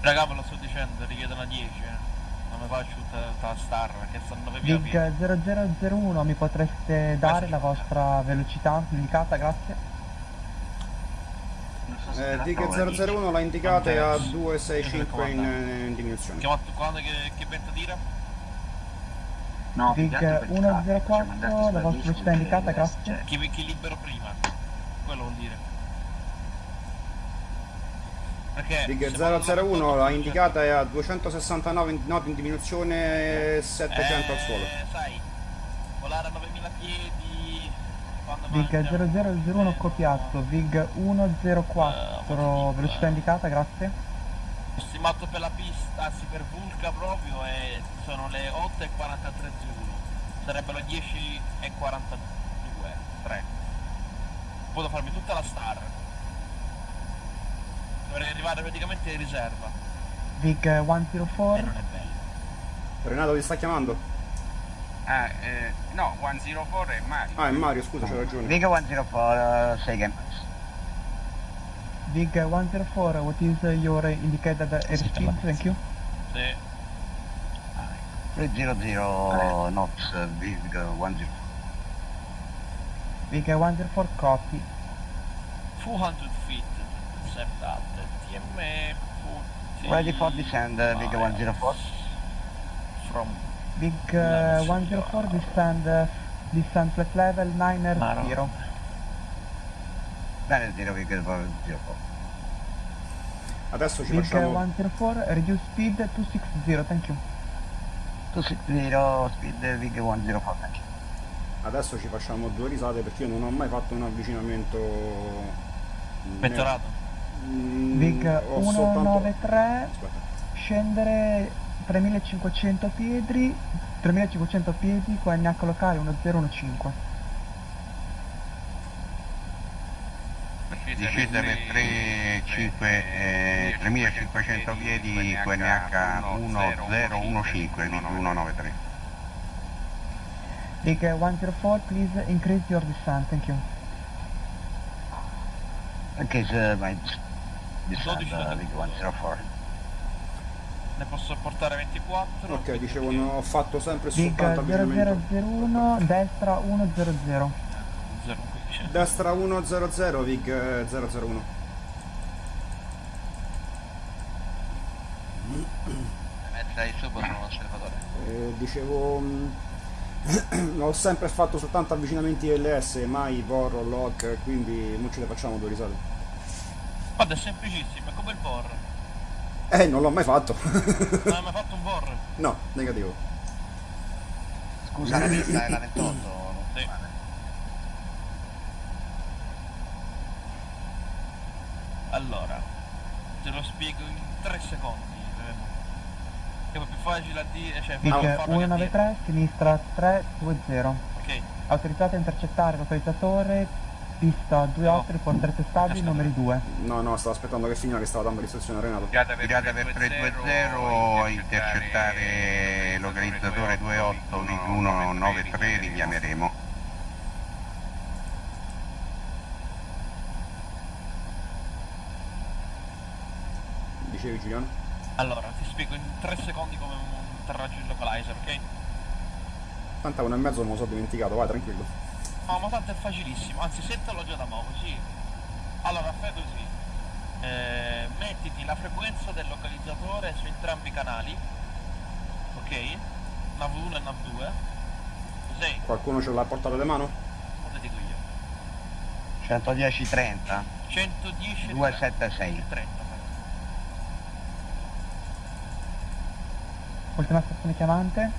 Raga, ve lo sto dicendo, richiedono a 10, eh. Non mi faccio tutta, tutta la star perché stanno 9 via. Big 0001, mi potreste dare la vostra velocità indicata, grazie? Eh, Dig 001 l'ha indicata e a 265 in, in diminuzione. Chiamato quando che, che vento tira? No, per ci 104, mandate la vostra velocità indicata, per grazie? Chi, chi libero prima? Quello vuol dire. Perché vado 001 l'ha indicata e a 269 noti in diminuzione 700 al suolo. Eh, sai, volare a 9000 piedi quando Vig 0001 copiato, Vig 104, velocità indicata, grazie? Stimato per la pista, anzi per Vulca proprio, e sono le 8 e 43 Zulu. Sarebbero le 10 e 42, 3. Posso farmi tutta la star. Dovrei arrivare praticamente in riserva. Vig 104, Renato ti sta chiamando? Ah, eh, no, 104 è Mario. Ah, è Mario, scusa, c'è ragione. Vic 104, uh, second. Vig 104, what is uh, your indicated airspeed? Thank you. Sì. 300 knots, uh, Vic 104. Vig 104, copy. 200 feet, TM 40. Ready for descend, uh, Vic 104. From Big uh, 104, descend, uh, descend flat level 9 0. Bene, 0 Vic 104. Adesso ci Big facciamo 104, reduce speed 260, thank you. 260, speed Vic 104, thank you. Adesso ci facciamo due risate perché io non ho mai fatto un avvicinamento. Pettorato. Big soltanto- 193, Aspetta. scendere 3500 piedi, 3500 piedi con NH locale 1015. Discesa per 3, 5, eh, 3500 piedi QNH 1015, non 193. Big uh, 104, please increase your descent, thank you. Okay, so my descend 12 uh, Big 104. Ne posso portare 24. Ok, dicevo, non ho fatto sempre uh, avvicinamento. 0001, destra 100. Zero, Destra 100, Vig eh, 001. Mezza di sopra sono un osservatore. Eh, dicevo, mh, ho sempre fatto soltanto avvicinamenti LS, mai VOR o LOC, quindi non ce le facciamo due risate. Guarda, è semplicissimo, è come il VOR. Eh, non l'ho mai fatto. Non hai mai fatto un VOR? no, negativo. Scusa, la pista è la 28. Sì. Allora, te lo spiego in 3 secondi. eh. Che è più facile a dire, cioè dire. 193, sinistra 320. Ok. Autorizzate a intercettare localizzatore, pista 28, riporterete stabili, numeri 2. No, no, stavo aspettando che finiva che stava dando l'istruzione a Renato. Pirata per Pirata per 320, intercettare localizzatore 28, Vig 193, richiameremo. Dicevi Giuliano? Allora, ti spiego in 3 secondi come atterraggio il localizer, ok? Tanto a uno e mezzo non me lo so dimenticato, vai tranquillo. No, ma tanto è facilissimo, anzi settalo già da mo' così. Allora, fai così. Eh, mettiti la frequenza del localizzatore su entrambi i canali, ok? NAV1 e NAV2. Così, Qualcuno ce l'ha portato di mano? te dico io. 110 30 110 276. 30. Ultima stazione chiamante.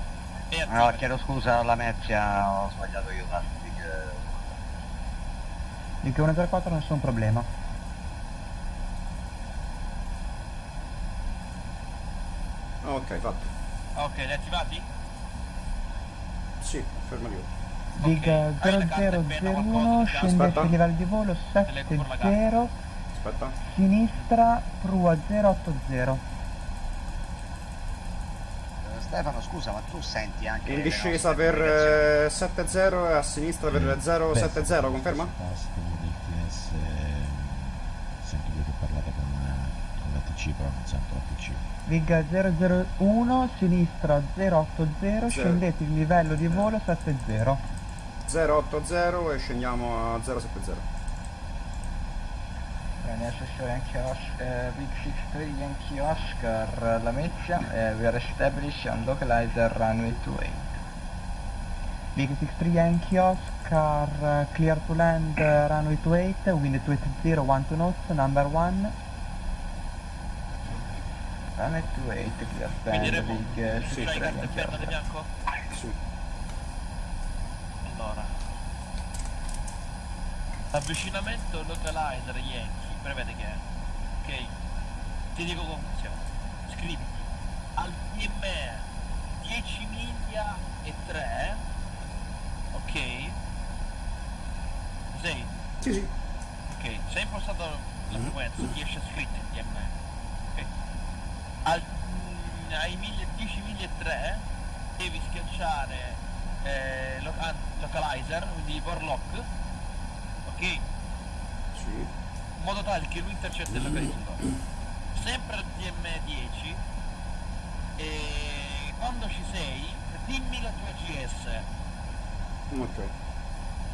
E No, chiedo scusa alla Mezzia, ho sbagliato io tanto Big Big 104, nessun problema. Ok, fatto. Ok, li attivati? Sì, fermativo. Big eh, 0001, scendete il livello di volo 70, Aspetta. sinistra, prua 080. Eh, Stefano, scusa, ma tu senti anche. In discesa per comunicazioni? eh, 70 e a sinistra per 070, conferma? 115. 001, sinistra 080, scendete il livello di volo 70. 080 e scendiamo a 070. Bene, assessore anche Oscar, eh, Big 63 Yankee Oscar, La Mezza, eh, we are established and localizer runway 28. Big 63 Yankee Oscar, clear to land eh, runway 28, wind 280, 1 to north, number 1. Runway 28, clear Quindi stand, Big uh, tu c'hai 63 carta di Oscar. bianco? Sì. Allora. Avvicinamento localizer Yankee, prevede che è. Ok? Ti dico come funziona. Scriviti al PME 10 miglia e 3. Ok? Sei? Sì, sì. Ok, se hai impostato la frequenza, ti esce scritto il PME. Al, mm, ai miglia- 10 miglia e 3 devi schiacciare eh, lo- ah, localizer, quindi warlock, ok? Sì. In modo tale che lui intercetti il localizzatore. Sempre al DM10 e quando ci sei dimmi la tua GS, Ok.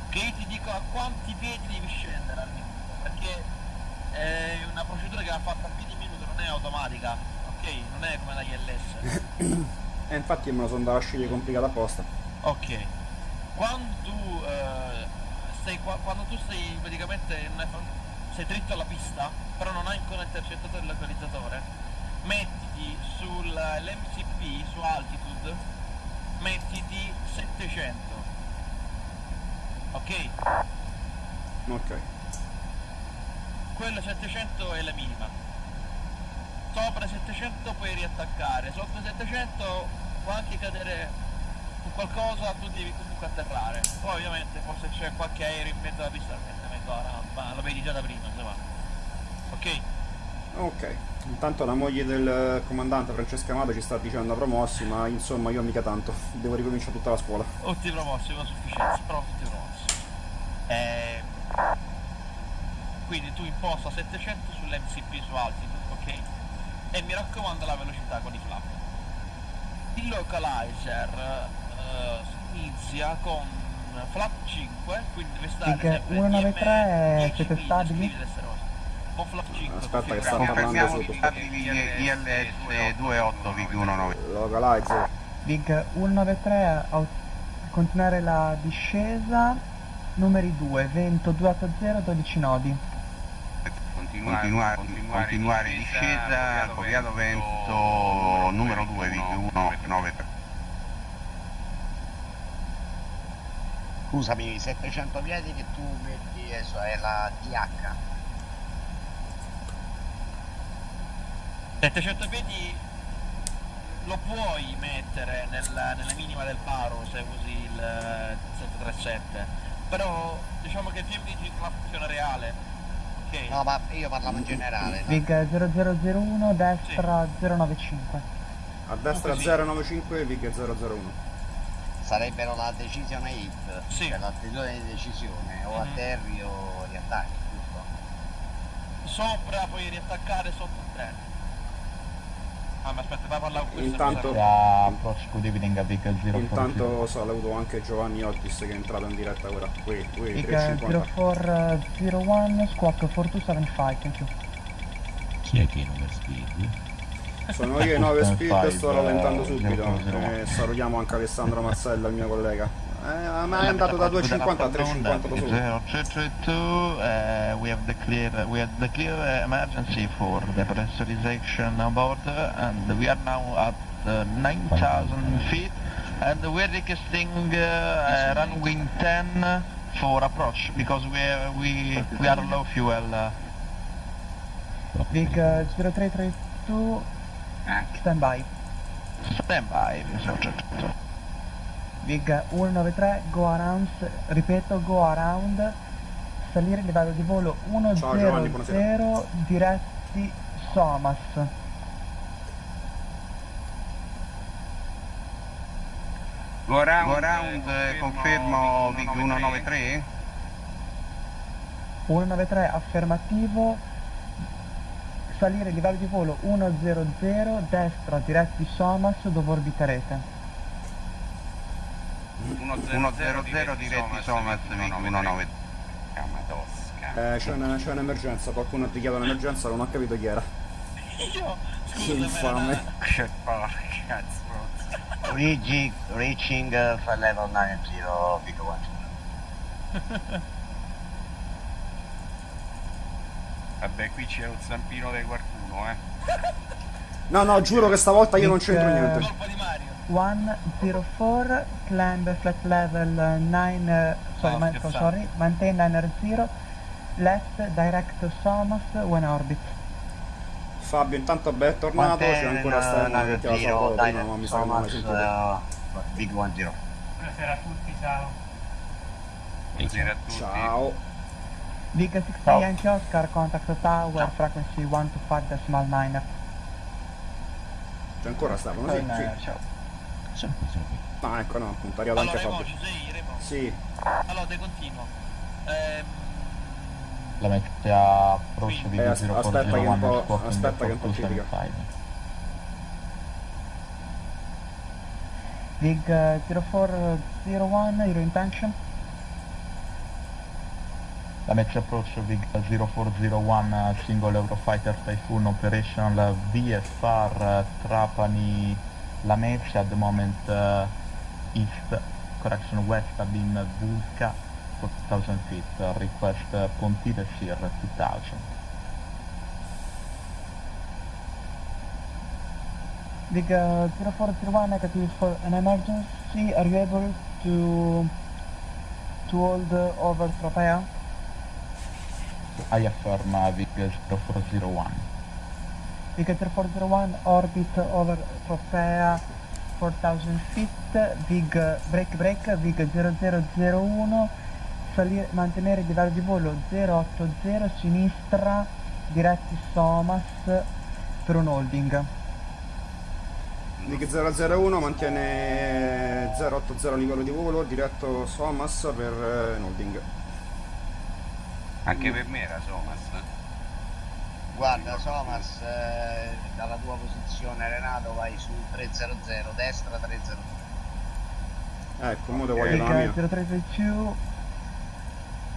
che io ti dico a quanti piedi devi scendere al minuto, perché è una procedura che va fatta a piedi minuto, non è automatica, ok? Non è come la ILS. E infatti me lo sono andato a scegliere complicato apposta. Ok. Quando tu eh, sei qua- quando tu sei praticamente è- sei dritto alla pista, però non hai ancora intercettato il localizzatore, mettiti sull'MCP su altitude, mettiti 700. Ok? Ok. Quello 700 è la minima. Sopra 700 puoi riattaccare, sotto 700 può anche cadere su qualcosa, tu devi comunque atterrare. Poi ovviamente forse c'è qualche aereo in mezzo alla pista, ovviamente ancora, no, ma lo vedi già da prima, insomma. Ok? Ok. Intanto la moglie del comandante Francesca Amato ci sta dicendo promossi, ma insomma io mica tanto, devo ricominciare tutta la scuola. Tutti promossi con sufficienza, però tutti promossi. Ehm, quindi tu imposta 700 sull'MCP su altitude, ok? E mi raccomando la velocità con i flap. Il localizer eh, inizia con flap 5, quindi deve stare Big sempre 193 siete stabili? con flap 5. Aspetta che sta Confermiamo parlando sotto. stabili ILS 28 VG19. Localizer. Big 193 au- continuare la discesa, numeri 2, vento 280, 12 nodi. Continuare, continuare in discesa, Coviato Vento numero 2 VG193. Scusami, 700 piedi che tu metti adesso è la DH. 700 piedi lo puoi mettere nella, nella minima del paro se usi il eh, 737 però diciamo che il tempo di circolazione reale ok No, ma io parlavo in generale. Big 0001, destra 095. A destra 095 Vig 001. Sarebbero la decisione hit, Sì. cioè l'attitudine di decisione, o Mhm. atterri o riattacchi, giusto? sopra puoi riattaccare sotto il 040. Intanto saluto anche Giovanni Ortis che è entrato in diretta ora. Qui, qui, Big 350. 0401, squawk 4275, thank you. Chi è che è in overspeed? Sono io e 9 speed, Five, sto rallentando eh, subito. 001. E salutiamo anche Alessandro Mazzella, il mio collega. Eh, ma è andato da 250 a 350 da solo. 0332, uh, we have the clear, we have the clear uh, emergency for the pressurization on board, and we are now at uh, 9,000 feet, and we're requesting uh, uh, runway 10 for approach because we are, we we are low fuel. Uh, Big 0332, stand by. stand by, 0332. Big 193, go around, ripeto, go around, salire il livello di volo Ciao, Giovanni, 100 diretti Somas. Go around, Go around, eh, confermo VIG 193? 193 affermativo, salire il livello di volo 100, destra diretti Somas dove orbiterete. 100 diretti Somas VIG 193. Eh, c'è, una- c'è un'emergenza, qualcuno ha dichiarato un'emergenza, non ho capito chi era. io Che infame. Che porca Rigi, reaching uh, flight level 90, Big One. Vabbè, qui c'è un zampino di qualcuno, eh. No, no, giuro che stavolta io non c'entro niente. eh, 104, climb flight level 9, sorry, No, ma- scherzate. sorry, maintain 900, left direct Somas when orbit. Fabio intanto beh è tornato, c'è ancora Stefano che ti ha salutato prima, ma mi sa che non l'hai sentito. uh, Big One Zero. Buonasera a tutti, ciao. Buonasera a tutti. Ciao. Big 60 Yankee Oscar, contact tower, frequency 125.9. C'è ancora Stefano, sì, sì. ciao. Sempre. Ah, ecco no, appunto, è arrivato allora anche Fabio. Sì, allora te continuo ehm, La mette a approccio Eh, as- aspetta che un po', aspetta che un po' ci dica. Big uh, 0401, your intention? La match approach Big 0401 uh, single Eurofighter Typhoon operational VFR uh, Trapani Lamezia at the moment uh, east, correction west Abim Vulca 4000 feet, uh, request uh, Pontile Sir 2000. Big uh, 0401 negative for an emergency. Are you able to to hold uh, over Tropea? I affirm uh, Big 0401. Big 0401 orbit over Tropea 4000 feet. Big uh, break break. Big 0001 salire, mantenere il livello di volo 080 sinistra diretti Somas per un holding. Nick 001 mantiene 080 livello di volo, diretto Somas per eh, un holding. Anche per me era Somas. Guarda Somas, eh, dalla tua posizione Renato vai su 300, destra 300. Ecco, mo te voglio la mia. 0332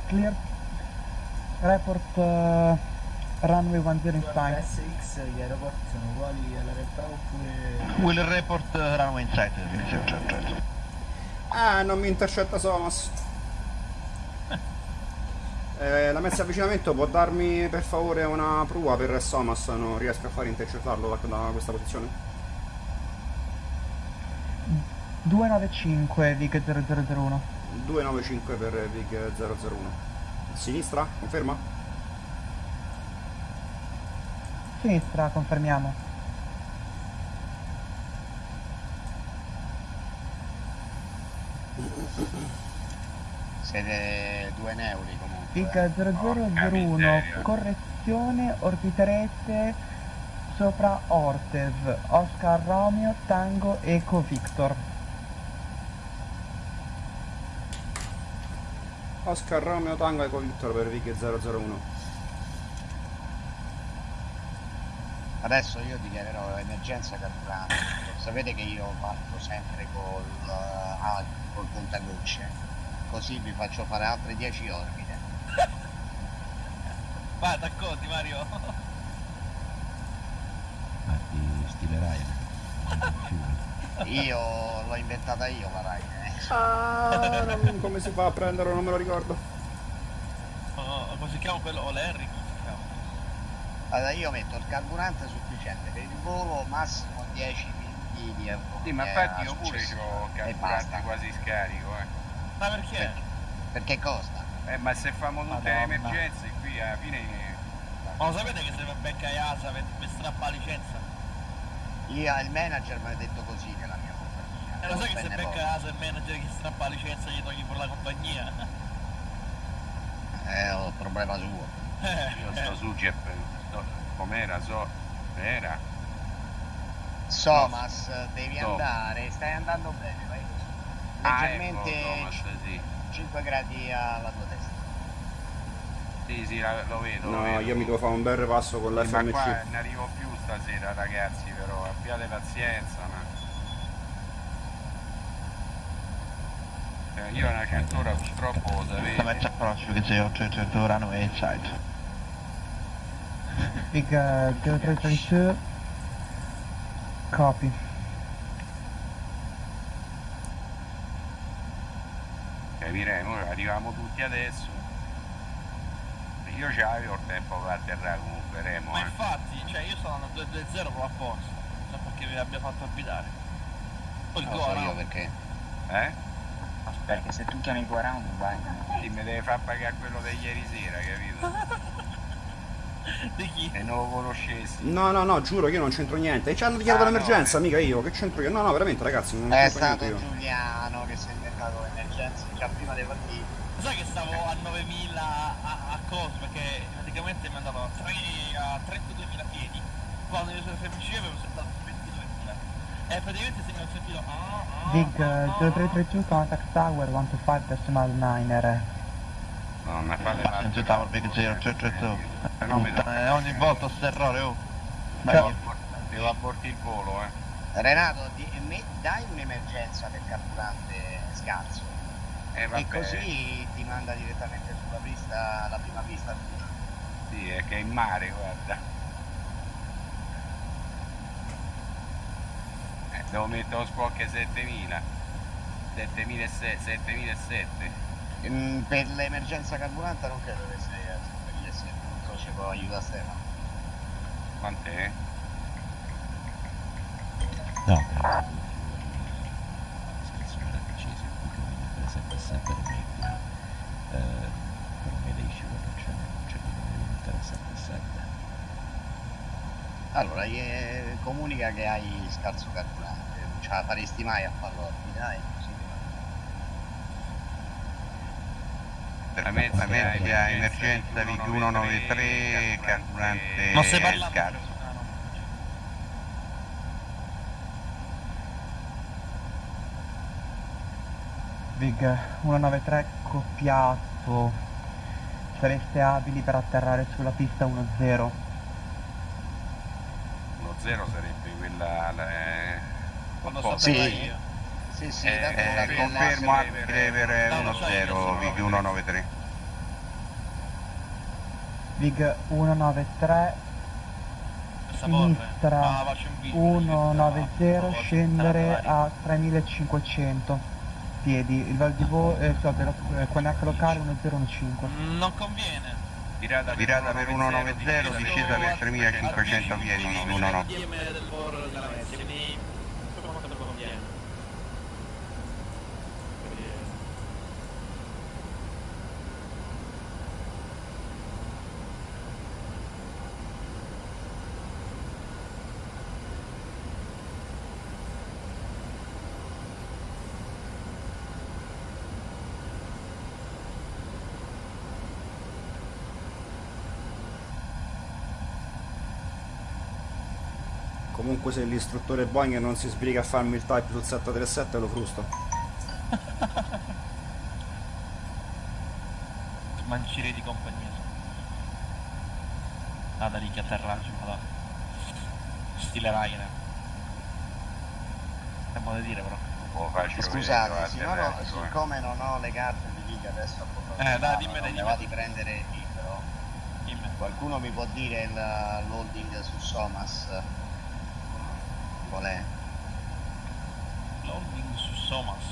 clear report uh, runway 10 in sight. SX gli aeroporti sono uguali alla realtà oppure... Will report uh, runway in sight, Vig 032. Ah, non mi intercetta Somas. Eh, la mezza avvicinamento può darmi per favore una prua per Somas, non riesco a fare intercettarlo da, da questa posizione. 295 Vig 0001. 295 per Vig 001. Sinistra, conferma? Sinistra, confermiamo. Siete due neuri comunque. Vig 0001, correzione, orbiterete sopra Ortev, Oscar Romeo, Tango, Eco Victor. Oscar Romeo Tango Eco Victor per Vig 001. Adesso io dichiarerò emergenza carburante. Sapete che io parto sempre col, ah, col contagocce. Così vi faccio fare altre 10 orbite. Vai, t'accordi Mario? Ma ti stilerai eh. Io l'ho inventata io la Rai. Ah, non- come si fa a prenderlo? Non me lo ricordo. Oh, come si chiama quello? O l'Henry? Come si chiama? Allora io metto il carburante sufficiente per il volo, massimo 10 minuti di euro. Sì, ma infatti io pure ho E carburante quasi scarico, eh. Ma perché? Perché costa? Eh, ma se famo tutte le emergenze qui alla fine... Ma lo sapete che se mi becca Iasa per, per strappa la licenza? Io, il manager mi ha detto così nella mia compagnia. E lo sai che se becca poco. Iasa il manager che strappa la licenza gli togli pure la compagnia? Eh, ho il problema suo. Io sto su Jeff, com'era, so, era? Somas, devi Tom. andare, stai andando bene, vai così. Ah, Leggermente ecco, Thomas, sì. 5 gradi alla tua testa. Sì, sì, la- lo vedo, lo No, vedo. io mi devo fare un bel repasso con Sì, ma qua l'FMC. ne arrivo più stasera ragazzi però abbiate pazienza ma... Eh, io una cantora purtroppo lo Damage sapete approach Vig 0332 runway in sight. Vig 0332. Copy. Arriviamo tutti adesso io ce l'avevo il tempo per atterrare comunque Remo Ma eh. infatti, cioè io sono andato 2-2-0 proprio apposta. Non so perché vi abbia fatto abitare. Poi il Non lo so perché. eh? Perché se tu chiami round vai. Sì, mi deve far pagare quello di ieri sera capito? Di chi? e non lo conoscessi No, no, no, giuro che io non c'entro niente. E ci hanno dichiarato Ah, no, l'emergenza, eh. mica io. Che c'entro io? No, no, veramente, ragazzi, non È c'entro stato niente io. Giuliano che si è inventato l'emergenza già prima dei partiti. Sai che stavo a 9000 a, a cosa? Perché praticamente mi è andato a, tre- a 32.000 piedi. Quando io sono FMC avevo saltato 22.000. E praticamente se mi ho sentito... Ah, ah, Vig ah, ah, 0332 contact tower 125.9er. no ma fate Passenger Tower Vig 0332. Eh, ogni volta sto errore, oh. Ciao. devo abortire il volo eh Renato, di- me- dai un'emergenza del carburante scarso. Eh, e così ti manda direttamente sulla pista, la prima pista. Sì, è che è in mare, guarda. Eh, devo mettere lo squawk 7000. 7007, 7007. Mm, per l'emergenza carburante non credo che sia per gli esseri, non so ci può aiutare Stefano. Quant'è? No, Eh, per me dei scivolati non c'è, non di mettere 77. Allora, gli- comunica che hai scarso carburante, non ce la faresti mai a farlo dai, così. La la mezza emergenza Vig 193, carburante scarso. Vig 193 copiato. Sareste abili per atterrare sulla pista 1-0. Lo 0 sarebbe quella... la- eh, Quando sapevo Sì. io. Sì, sì, Eh, eh, confermo anche per No, lo so, io 1-0, sono Vig 193. Vig 193 Saporre. sinistra Ah, faccio un video. 190 scendere a 3500 piedi il Val di Vo eh, so, per, eh, Quanac locale 1015 Non conviene. Virata per 190, discesa per 3500 piedi, 190. DM del Vor della Messia, quindi insomma quanto mi conviene. Comunque se l'istruttore Boeing non si sbriga a farmi il type sul 737 lo frusto. Mancire di compagnia. Nada lì che atterraggio, madonna. Stile Ryanair. Modo di dire però. Oh, Scusate, ecco, eh. siccome non ho le carte di Liga adesso a Eh, dai, mano, dimmene, non va di prendere il libro. Dimmi. Qualcuno mi può dire il loading su Somas? Qual è? Loading su Somas.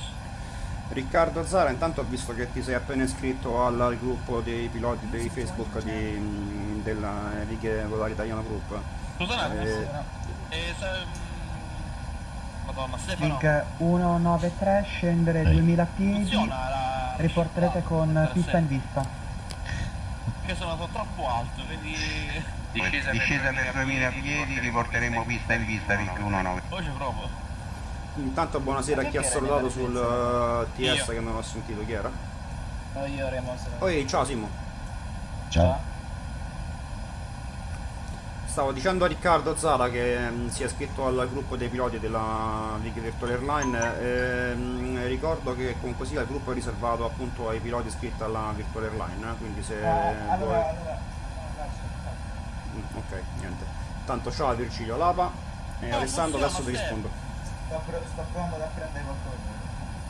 Riccardo Zara, intanto ho visto che ti sei appena iscritto al, al gruppo dei piloti dei Facebook di, della Righe Volare Italiano Group. Scusa un attimo. Eh, Eh, se... mm, Madonna, Stefano. Vig 193 scendere 2000 piedi Funziona la... riporterete con pista in vista Che sono andato troppo alto, quindi... Discesa, per 2000 piedi, riporteremo pista in vista, Vig 190. Poi ci provo. Intanto buonasera a chi ha salutato sul uh, TS che non ho sentito chi era. No, io Remo Poi ciao Simo. Ciao. Stavo dicendo a Riccardo Zara che mm, si è iscritto al gruppo dei piloti della League Virtual Airline. ehm, ricordo che comunque sia il gruppo è riservato appunto ai piloti iscritti alla Virtual Airline, eh, quindi se allora, vuoi- allora, Mm, ok, niente. Tanto ciao a Virgilio Lapa e No, Alessandro adesso ti rispondo. sto, pro- sto provando ad apprendere qualcosa.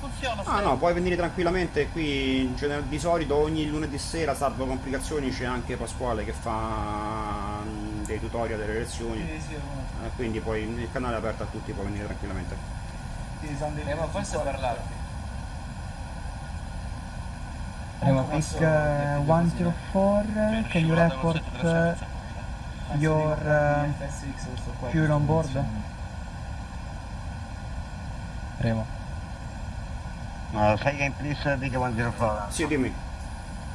Funziona, Ah no, puoi venire tranquillamente qui, in gener- di solito ogni lunedì sera, salvo complicazioni, c'è anche Pasquale che fa mm, dei tutorial delle lezioni, Sì, sì, eh, quindi poi il canale è aperto a tutti, puoi venire tranquillamente. sì, sono dei Remo, forse parlarti. Uh, dirti così, eh? 104 can you report uh, your uh, il fuel on board? Remo. Uh, say again please, Vig 104. Sì, dimmi.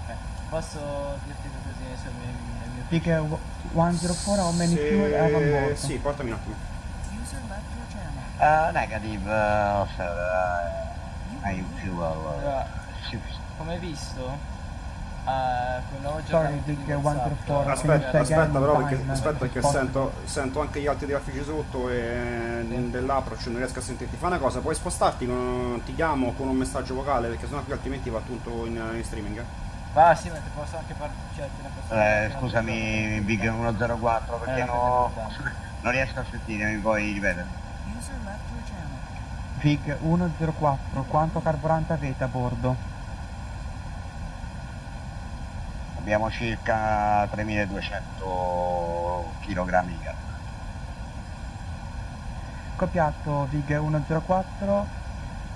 Eh, posso dirti così sul mio, nel mio uh, 104 how many fuel have on Se... board? Sì, portami un attimo. User left your channel. Uh, negative, uh, sir, uh, I fuel. Allora, Uh, sì, come hai visto, Vig WhatsApp, 104 Aspetta, aspetta però perché, aspetta perché sento, sento anche gli altri traffici sotto e dell'approach non riesco a sentirti. Fai una cosa, puoi spostarti, con- ti chiamo con un messaggio vocale perché sennò qui altrimenti va tutto in, in streaming. eh. Ah sì, ma ti posso anche parlare, cioè Eh, scusami, Big 104, perché Eh, no, non riesco a sentire, mi puoi ripetere? Vig 104 quanto carburante avete a bordo? Abbiamo circa 3200 kg di carne. Copiato Vig 104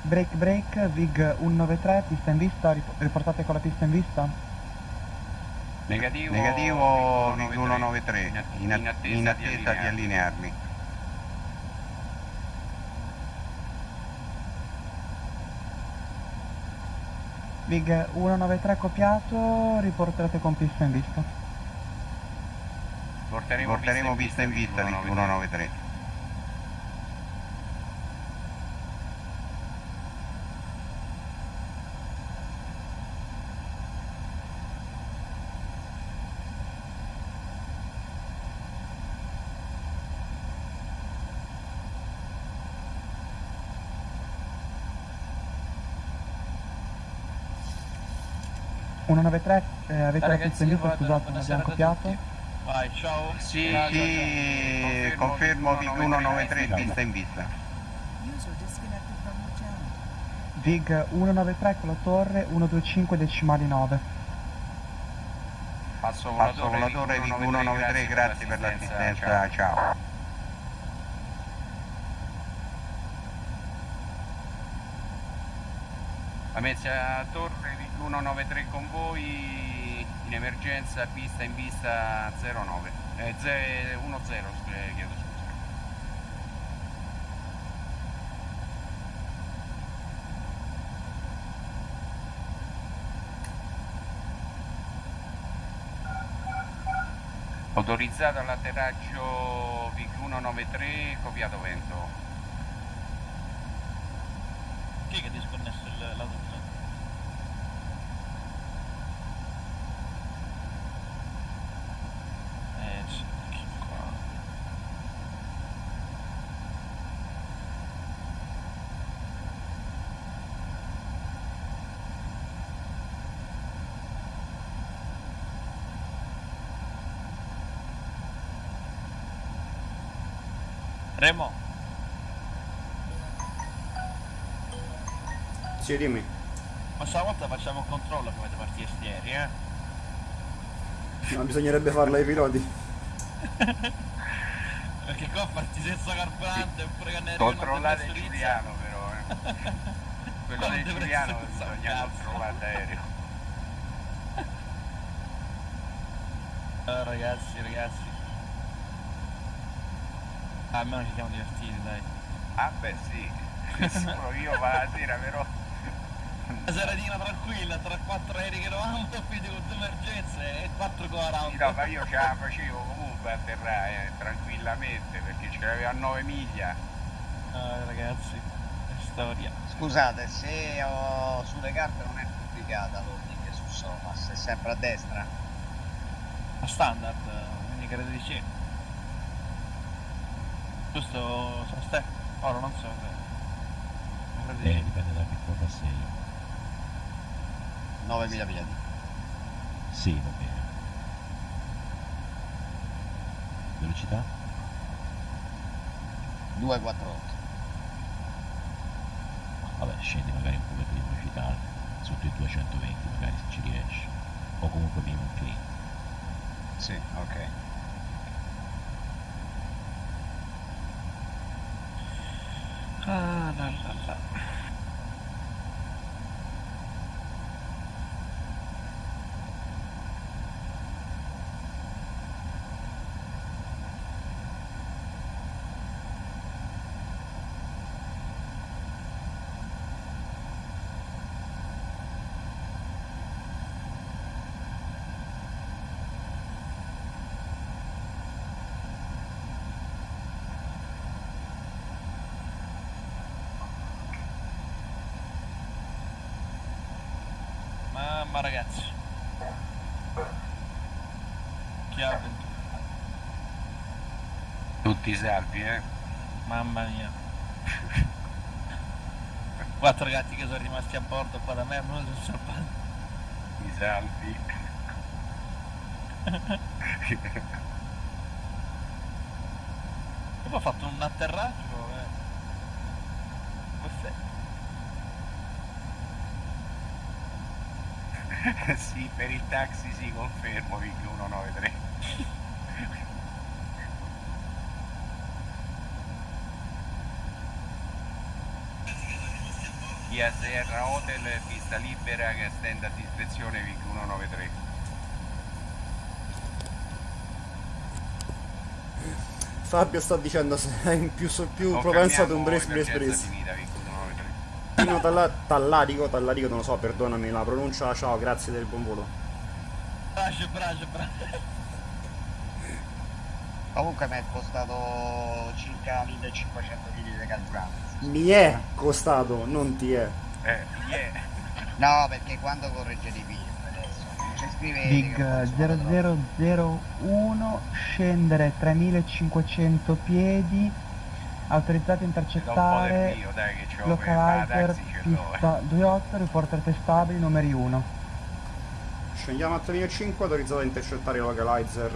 break break Vig 193 pista in vista rip- riportate con la pista in vista Negativo, Negativo, Vig 193, 193, in, att- in attesa di allinearmi. Vig 193 copiato riporterete con pista in vista Porteremo, Porteremo pista in vista Vig 193. 193, eh, avete la pista in vista, scusate, non abbiamo copiato. Vai, ciao. Sì, Ciao, sì, confermo VIG 193 vista in vista. Vig 193 con la torre, 125 decimali 9. Passo volatore VIG 193, grazie per l'assistenza, ciao. Lamezia Torre VIG 193 con voi, in emergenza, pista in vista 09, eh, 10, chiedo scusa. Autorizzato all'atterraggio VIG 193, copiato vento. Chi è che ha disconnesso il lato di Eh, sì, che qua. Remo, Sì, dimmi. ma stavolta facciamo un controllo come le partite ieri, eh? Ma bisognerebbe farla ai piloti. Perché qua parti senza carburante oppure che ne Controllate Giuliano però, eh. Quello del Giuliano bisogna controllare l'aereo. Ah, ragazzi, ragazzi. Ah, almeno ci siamo divertiti, dai. Ah beh sì, sicuro io va la sera però Una seratina tranquilla, tra quattro aerei che eravamo, quindi con due emergenze e quattro con la Sì, no, ma io ce la facevo comunque a atterrare eh, tranquillamente perché ce l'aveva a 9 miglia. Ah, ragazzi, è storia. Scusate, se ho sulle carte non è pubblicata l'ordine su Somas, è sempre a destra. A standard, quindi credo di Giusto, sono ste? Ora non so se... Di Eh, dipende da che quota sei. 9 miglia piedi. Sì, va bene. Velocità? 248. Vabbè, scendi magari un po' di velocità, sotto i 220 magari se ci riesci. O comunque minimo clean. Sì, ok. Ah, la la la. Mamma ragazzi. Ha avventura? Tutti salvi, eh? Mamma mia. Quattro gatti che sono rimasti a bordo qua da me, uno sono salvato. I salvi. E poi ho fatto un atterraggio. Eh. Perfetto. sì, per il taxi sì, confermo, VIG 193. Via Serra Hotel, pista libera che estende a discrezione VIG 193. Fabio sta dicendo se è in più, più propenso ad un brace brace. Finita, VIG 193. Tino Talla- Tallarico, Tallarico non lo so, perdonami la pronuncia, ciao, grazie del buon volo. Braccio, braccio, braccio. Comunque mi è costato circa 1500 kg di carburante. Mi è costato, non ti è. Eh, yeah. No, perché quando correggete i film adesso? Ci scrivete Big che eh, sono troppo. 0001, scendere 3500 piedi, autorizzato a intercettare, mio, dai, che c'ho per localizer, eh. pista 28, reporter testabili, numeri 1. Scendiamo a 3005, autorizzato a intercettare localizer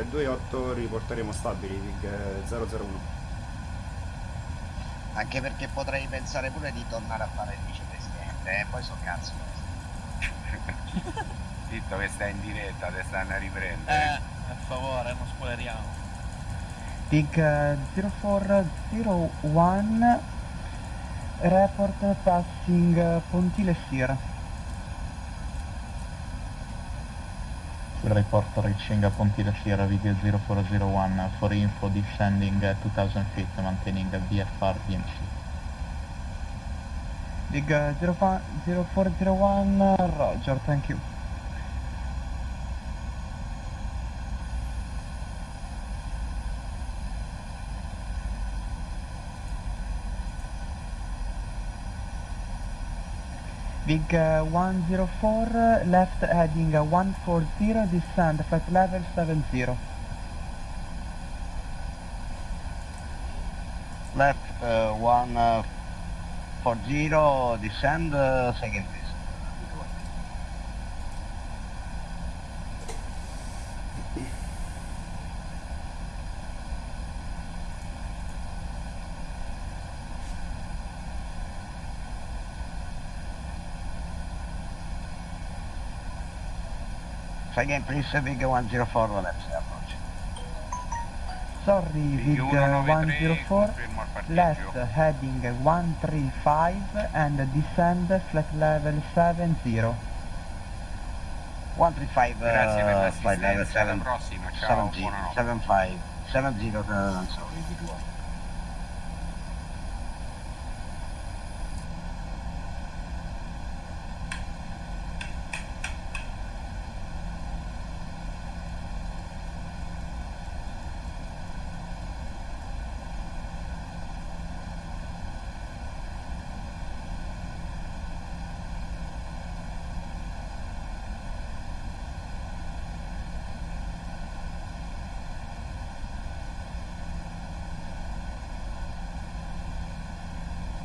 eh, 28, riporteremo stabili VIG eh, 001. Anche perché potrei pensare pure di tornare a fare il vicepresidente, eh? poi so cazzo. Zitto che stai in diretta, te stanno a Eh, riprendere. per favore, non spoileriamo. Big eh, 0401 report passing eh, Pontile Sir. Report reaching Pontile Sierra Vig 0401 for info descending uh, 2000 feet maintaining VFR DMC. Big eh, 05 0401 Roger, thank you. Big uh, 104, uh, left heading uh, 140, descend flight level 70. Left uh, 140, uh, descend uh, 70. again, please Vigo 104, left approach. Sorry, Vigo 104, left heading 135 and descend flat level 70. 135 uh, level 7, prossima, 70, 75, 70, uh, sorry, Vigo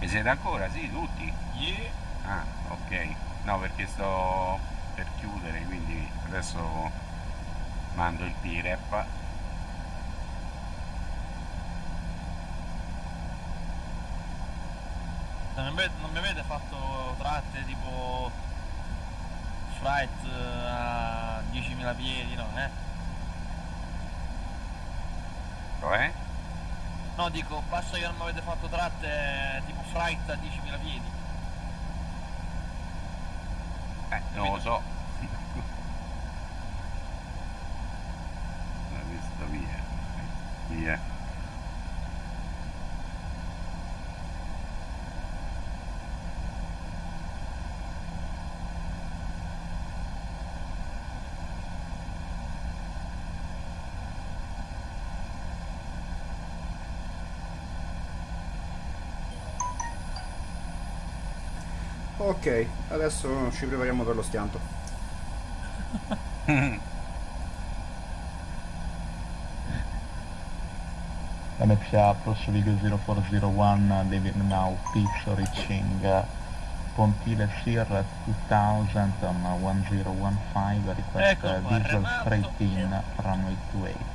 Mi siete ancora? Sì, tutti? Ah, ok. No, perché sto per chiudere, quindi adesso mando il P-Rep. Non mi, avete fatto tratte tipo fright eh, a 10.000 piedi, no, eh? Cioè? No, dico, basta che non mi avete fatto tratte eh, tipo fright a 10.000 piedi. Eh, non lo so. L'ho visto via. Via. Ok, adesso ci prepariamo per lo schianto. MPA approach Vig 0401 David now pitch reaching uh, Pontile Sir 2000 on uh, 1015 request Ecco uh, qua, visual straight in runway 28.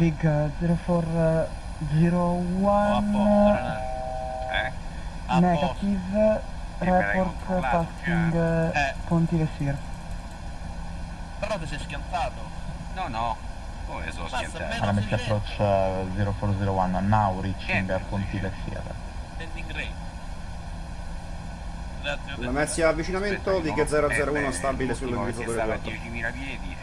Big uh, 0401 Eh? negative me l'hai report controllato passing eh, Pontile Sir. Però ti sei schiantato. No, no. Come sono Basta, schiantato? MPA approach uh, 0401 now reaching uh, Pontile Sir. Landing rate. La. Messi avvicinamento, no, 001 eh, stabile a 4. 10.000 piedi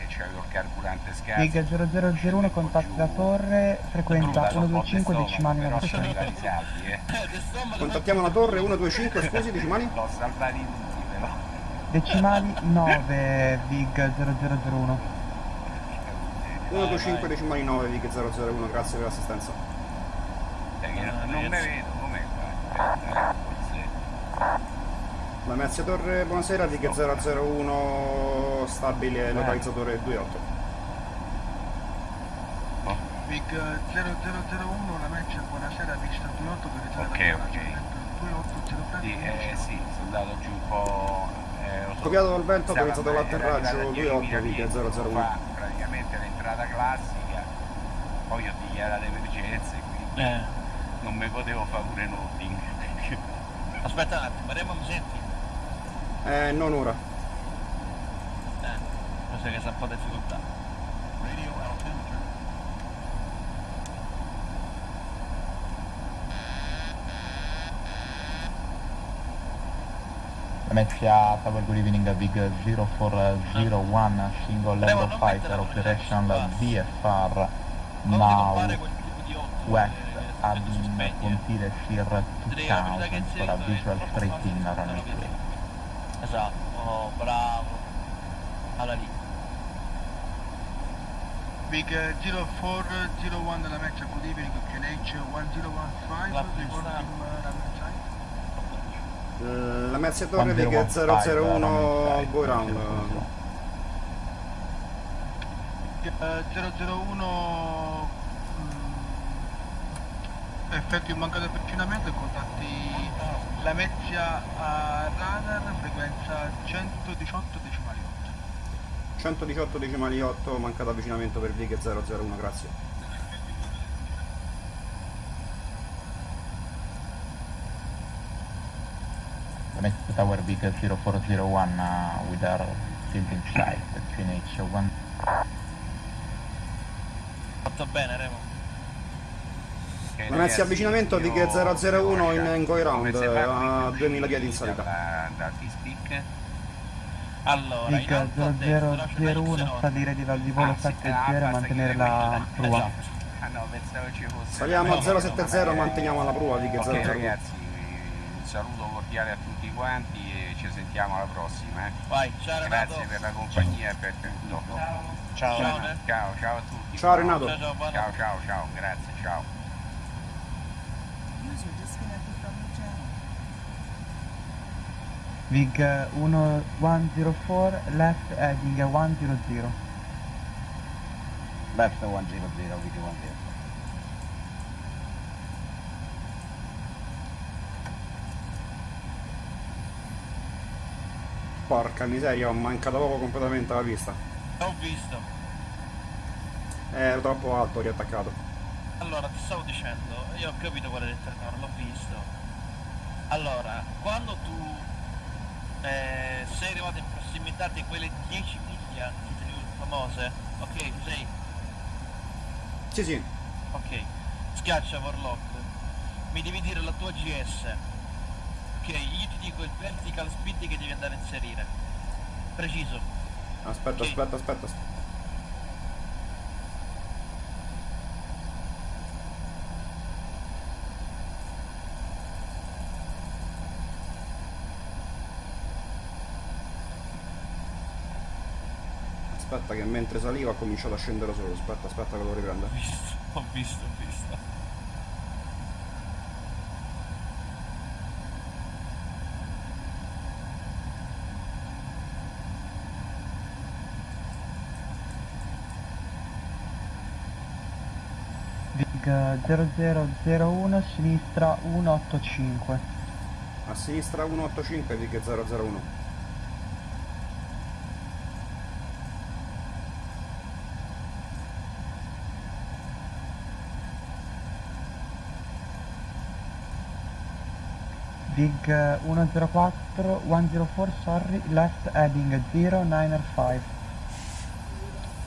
carburante scarso. Big 0001 contatti la torre, frequenza 125 decimali però 900. sono stati salvi, eh. Contattiamo la torre 125, scusi, decimali? L'ho salvati tutti, però. Decimali 9 Vig 0001. 125 decimali 9, Vig 001, grazie per l'assistenza. Cioè, non, non me vedo, com'è qua? Eh. La Messia Torre, buonasera, Vig 001 stabile localizzatore 28. Big Big 0001, la match, buonasera, pista 28 per Ok, ok. 2803 Sì, eh, sì, sono andato giù un po'. Eh, ho Copiato dal vento, stava- autorizzato era l'atterraggio arrivata 28 10.000 piedi, Viga 001. fa praticamente l'entrata classica, poi ho dichiarato emergenze, quindi Eh. non mi potevo fare pure nothing. Aspetta un attimo, Remo mi senti? Eh, non ora. Eh, penso che sia un po' difficoltà. Radio altimeter. Lamezia Tower Good Evening Big 0401 Single Level Fighter Operational VFR Now West Admin Pontile Sir 2000 for a visual straight in runway 3 Esatto, oh, bravo. Allora lì. Big 0401 della match, good evening, KNH 1015, Eh, La Mezzia Torre Viga 001 Go Round. Eh, 001 mm, effetti un mancato avvicinamento e contatti la Mezzia a radar frequenza 118 decimali 8 118 decimali 8, mancato avvicinamento per Viga 001, grazie. Lamezia Tower Big 0401 uh, with our field in sight QNH 1 Fatto bene, Remo. Ok, La Mezzia ragazzi, avvicinamento io Viga 001 in, in Go Round a qui 2000 piedi in salita. Da, da T-Speak. Allora, Big alto a destra c'è 0001 salire di di volo Ah, sì, 70 ah, e basta mantenere la prua. Ah no, pensavo ci fosse. Saliamo a No, 070, no, manteniamo la prua Viga Ok 001. Saluto cordiale a tutti quanti e ci sentiamo alla prossima. eh. Vai, ciao Renato. Grazie per la compagnia e per tutto. Ciao. Ciao, ciao, ciao a tutti. Ciao, Renato. Ciao, ciao, Ciao, ciao, ciao, grazie, ciao. Vig 1104 left heading 100 Left 100, VT10. Porca miseria, ho mancato proprio completamente la pista. Ho visto. Eh, ero troppo alto, ho riattaccato. Allora, ti stavo dicendo, io ho capito qual è il terreno, l'ho visto. Allora, quando tu eh, sei arrivato in prossimità di quelle 10 miglia famose, ok, sei? Sì, sì. Ok, schiaccia Warlock, mi devi dire la tua GS. Ok, io ti dico il vertical speed che devi andare a inserire. Preciso. Aspetta, Ok. aspetta, aspetta. aspetta. Aspetta che mentre saliva ha cominciato a scendere solo, aspetta, aspetta che lo riprendo. Ho visto, ho visto, ho visto. Vig 0001 sinistra 185 A sinistra 185 Vig 001. Vig 104 104 sorry left heading 0905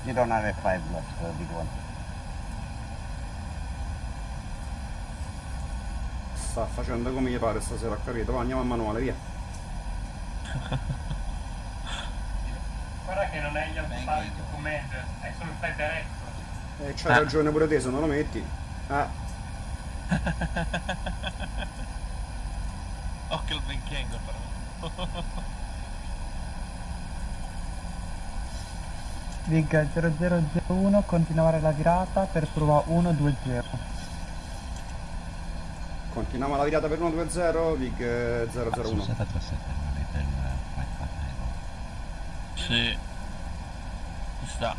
0905 left, uh, big one. Sta facendo come gli pare stasera, ho capito. Va, andiamo a manuale, via. Guarda che non è gli autosalti command, è solo il director. E c'hai ragione pure te, se non lo metti. Ah, Occhio il Benchengo però. Vig 0001 continuare la virata per prova 120 continuiamo la virata per 120, Vig eh, 001. 737 non avete il flight partner Sì. Ci sta.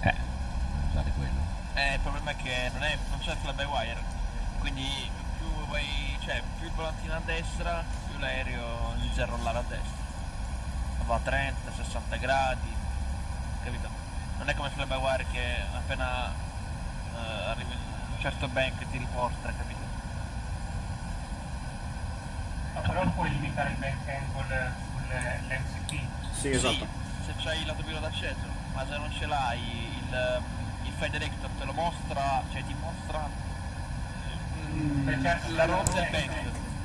Eh, usate quello. Eh, il problema è che non, è, non c'è fly by wire, quindi più vai, cioè più il volantino a destra, più l'aereo inizia a rollare a destra. Va a 30, 60 gradi, capito? Non è come fly by wire che appena eh, arrivi in un certo bank ti riporta, capito? Ma però puoi limitare il back angle sull'MCP. Sì, esatto. se c'hai il lato pilota acceso, ma se non ce l'hai il, il director te lo mostra, cioè ti mostra mm, Beh, certo, la rotta del bank.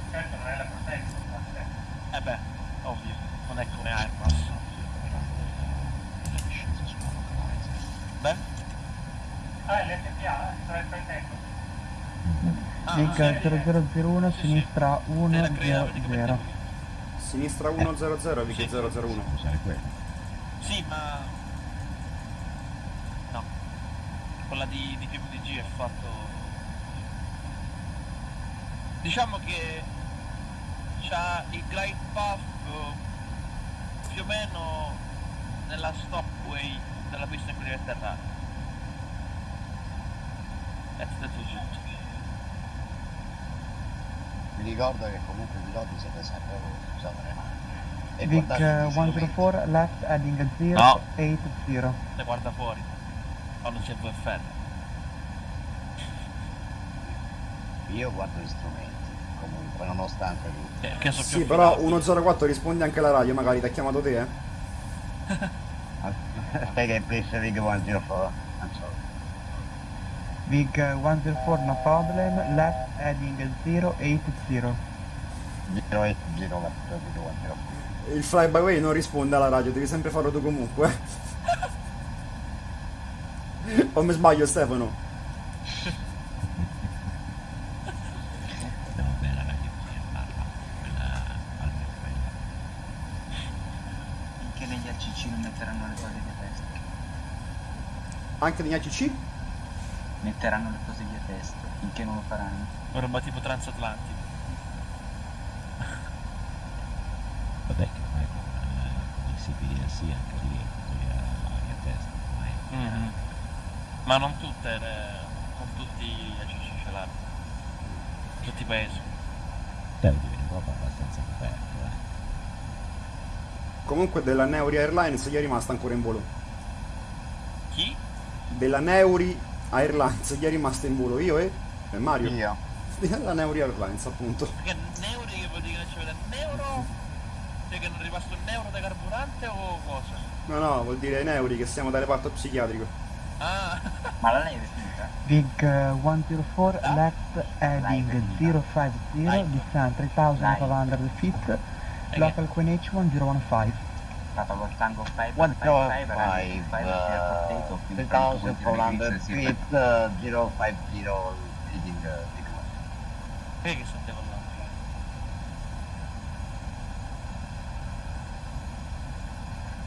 Certo, non è la protezione, ma c'è. Eh beh, ovvio, non è come Airbus. Beh? Ah, è l'FPA, eh, sarà il flight angle. Ah, Vic 0001, sinistra 100. Sinistra 100, Vic 001. Usare quello. Sì, ma... No. Quella di, di PVDG è fatto... Diciamo che c'ha il glide path eh, più o meno nella stopway della pista in cui deve atterrare. That's the tutto. Vi ricordo che comunque i piloti siete sempre voi, usate le mani. E Vic guardate i uh, disegni. 104, left heading No. 080. Le guarda fuori. Quando c'è il VFR. Io guardo gli strumenti, comunque, nonostante tutto. Eh, che so Sì, però 104 risponde anche alla radio, magari ti ha chiamato te, eh? Spiega in please Vic 104. Uh, 104, no problem, left heading 080. 080 104. Il fly by way non risponde alla radio, devi sempre farlo tu comunque. o mi sbaglio Stefano? Vabbè, la radio così a barba, quella almeno quella. Finché negli ACC non metteranno le cose via testa. Anche negli ACC? Metteranno le cose via testa, finché non lo faranno. Roba tipo transatlantico. Vabbè che ormai con, eh, con il CPDLC anche lì è via, via testa, ormai. Ma non tutte le... non tutti gli ACC ce l'hanno. Tutti i paesi. Vivi in Europa abbastanza coperto, eh. Comunque della Neuri Airlines gli è rimasta ancora in volo. Chi? Della Neuri Airlines gli è rimasta in volo io e, e Mario. Io. La Neuri Airlines appunto. Perché neuri che vuol dire che non ci vede neuro? Cioè che non è rimasto un euro da carburante o cosa? No no, vuol dire Neuri che siamo da reparto psichiatrico. Ah, Ma la neve è finita? Vic uh, 104, left heading 050, descend 3500 feet, local QNH 1015. Stata col tango 5 One 5 zero 5 five, potato uh, più 2400 feet, uh, 050 leading uh, Vic Vedi che sentiamo là?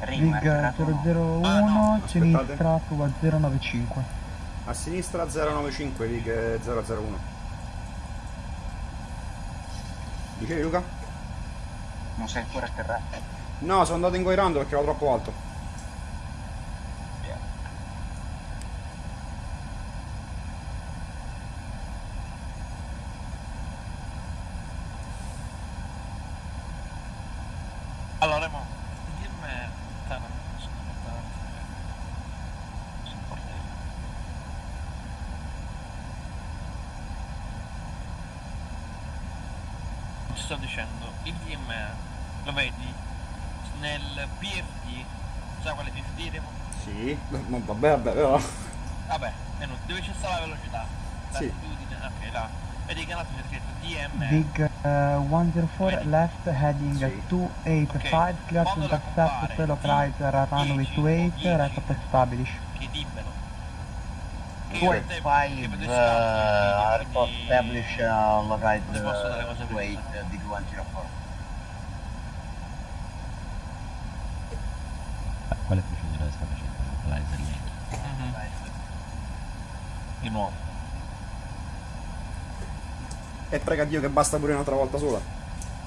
Rima, Vic è tirato 001, sinistra prova 095. A sinistra 095, Vic 001. Dicevi Luca? Non sei ancora atterrato. No, sono andato ingoirando perché ero troppo alto. Allora, mo, dimmi... Dai, non so, aspetta. Sono forte. Ti sto dicendo, il DMR, lo vedi? Nel PFD, sai quale PFD Remo? Sì, ma vabbè, vabbè, però. Vabbè, è inutile. dove c'è sta la velocità? Sì. Latitudine, ok, là. Vedi che là c'è scritto DMR. Vic uh, 104, left heading 285, clear to intercept fellow operator at runway 28, report established. Che dimmelo. Four five uh, report establish uh, dare uh, cose wait uh, Big 104. Ma quale procedura sta facendo? Localizer link. Di nuovo. E prega Dio che basta pure un'altra volta sola.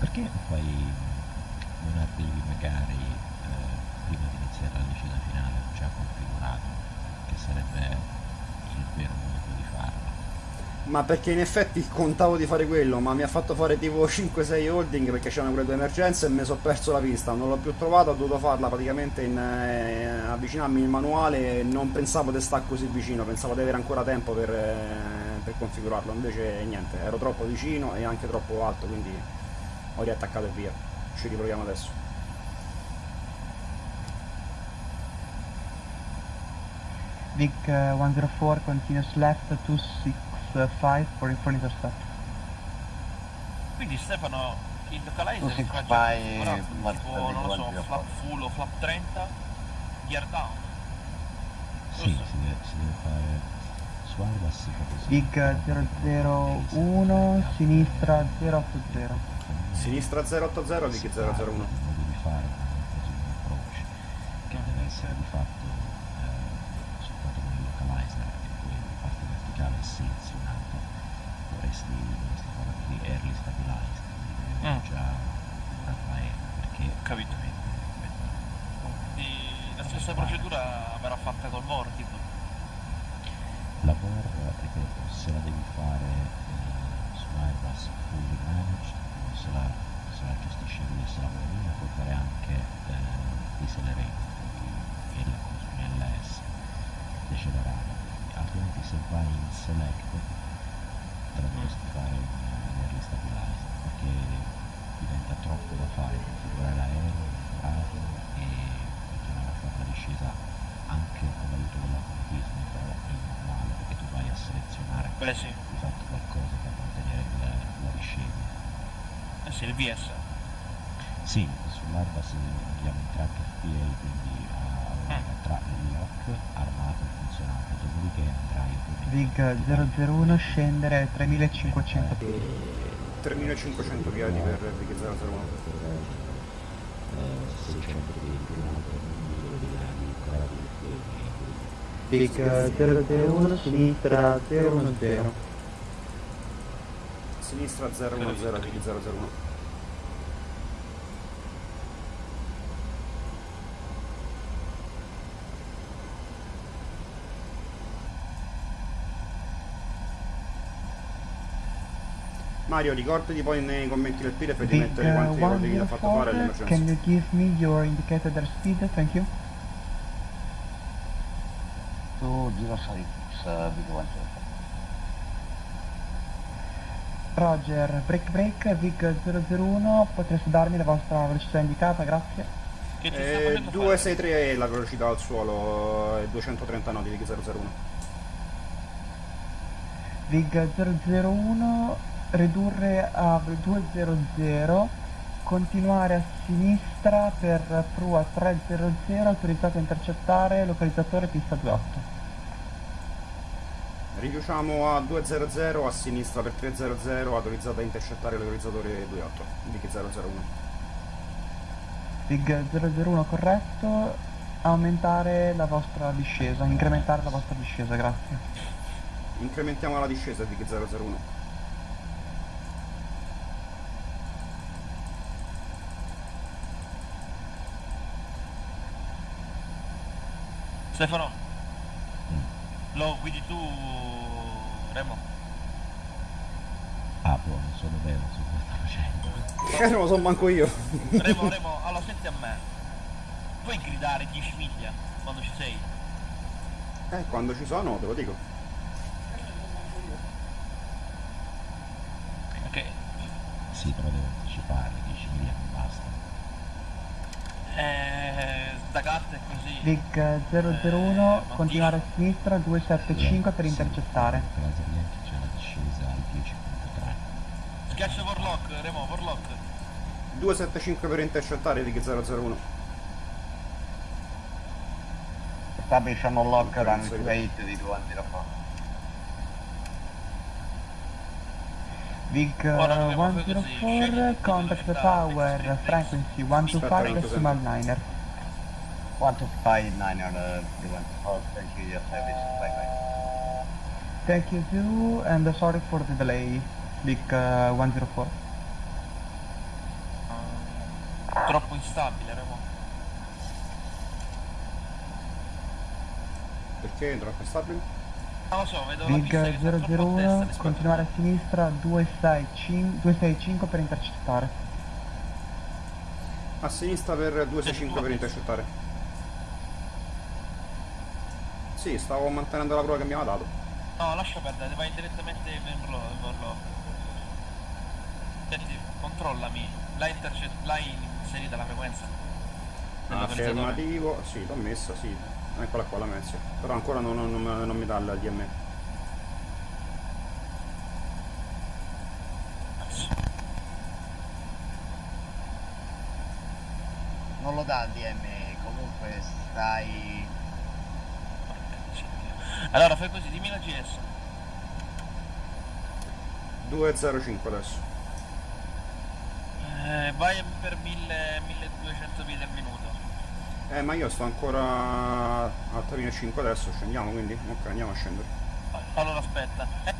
Perché non fai non arrivi magari eh, prima di iniziare la vicenda finale già configurato? Che sarebbe il vero modo di farlo. Ma perché in effetti contavo di fare quello, ma mi ha fatto fare tipo 5-6 holding perché c'erano quelle due emergenze e mi sono perso la pista, non l'ho più trovata, ho dovuto farla praticamente in, eh, avvicinarmi il manuale e non pensavo di stare così vicino, pensavo di avere ancora tempo per, eh, per configurarlo, invece niente, ero troppo vicino e anche troppo alto, quindi ho riattaccato e via. Ci riproviamo adesso. Vic uh, 104 continues left 265 for, for intercept. Quindi Stefano, il localizer si fa fai tipo, non lo so, flap full o flap 30, gear down. Sì, si deve, si deve fare Airbus si fa così. Vic 001, sinistra 080. Sinistra 080, Vic 001. modo di fare così un approach che deve essere di fatto eh, soltanto con il localizer e poi la parte verticale selezionata dovresti, dovresti fare così early stabilized quindi avere Mm. già un'arma aerea perché Capito. E la stessa procedura verrà fatta col VOR, tipo. la VOR ripeto se la devi fare eh, su Airbus fully managed se la, se la gestisce lui e se la vuole lui puoi fare anche eh, decelerated che è la cosa un LS decelerare altrimenti se vai in select dovresti fare in in early stabilized perché diventa troppo da fare configurare l'aereo lavorarlo e continuare a fare la discesa anche con l'aiuto dell'automatismo però in manuale perché tu vai a Beh, sì. fatto qualcosa per mantenere il- la discesa Eh sì, il VS. sì, sull'Airbus andiamo in track FPA, quindi a tra il lock armato e funzionante, dopodiché andrai ovviamente Vig 001 scendere 3500 piedi. 3500 piedi per Vic 001. eh, 600 piedi più un altro numero di gradi gradi e Vig 001, sinistra 010. Sinistra 010, Vic 001. Mario, ricordati poi nei commenti del PIREF di Vic mettere quanti rolli gli ha fatto fare 104, all'emergenza. can you give me your indicated airspeed? Thank you. 6 uh, Big Roger, break break, Vig 001, potreste darmi la vostra velocità indicata, grazie. Eh, facendo 263 è la velocità al suolo e 230 nodi di 001. Vig 001, ridurre a 200, continuare a sinistra per prua 300, autorizzato a intercettare, localizzatore pista 28. Riduciamo a 200 a sinistra per 300, autorizzato a intercettare l'autorizzatore 28 di 001. Vig 001 corretto, aumentare la vostra discesa, incrementare la vostra discesa, grazie. Incrementiamo la discesa di 001. Stefano, lo guidi tu, Remo? ah boh non so dove non so cosa sta facendo Eh, non lo so manco io. Remo, Remo, allora senti a me. Puoi gridare 10 miglia quando ci sei? Eh, quando ci sono, te lo dico. Ok. sì però devo anticipare 10 miglia non basta Eh, è così. Vig 001, continuare a sinistra 275 per intercettare. per la Zerlianchi c'è la discesa al 10.3 Schiaccia Warlock, Remo, Warlock. 275 per intercettare di 001. Establish on lock Ok, run sì. 28 di 204 Vig Ora dobbiamo fare così, 104, scegli contact fix, fix. frequency Aspetta, 125 aspetta. decimal niner. 125 9 uh, Big One oh, thank you your service bye bye Thank you too, and sorry for the delay, Vig uh, 104. Troppo instabile, Remo. Per Ok, drop stabile. Non lo so, vedo la pista che Big sta troppo a destra 001, rispetto continuare a sinistra 265, 265 per intercettare. A sinistra per 265 per intercettare. Sì, stavo mantenendo la prova che mi aveva dato. No, lascia perdere, vai direttamente in volo. Senti, controllami, l'hai inserita la frequenza? Affermativo, sì, l'ho messa, sì. Eccola qua la mezza. Però ancora non, non- non- mi dà il DME. Non lo dà il DME, comunque stai... Allora fai così, dimmi la GS. 205 adesso. Eh, vai per 1000, 1200 piedi al minuto. Eh, ma io sto ancora a 3.5 adesso, scendiamo quindi? Ok, andiamo a scendere. Allora aspetta. Eh,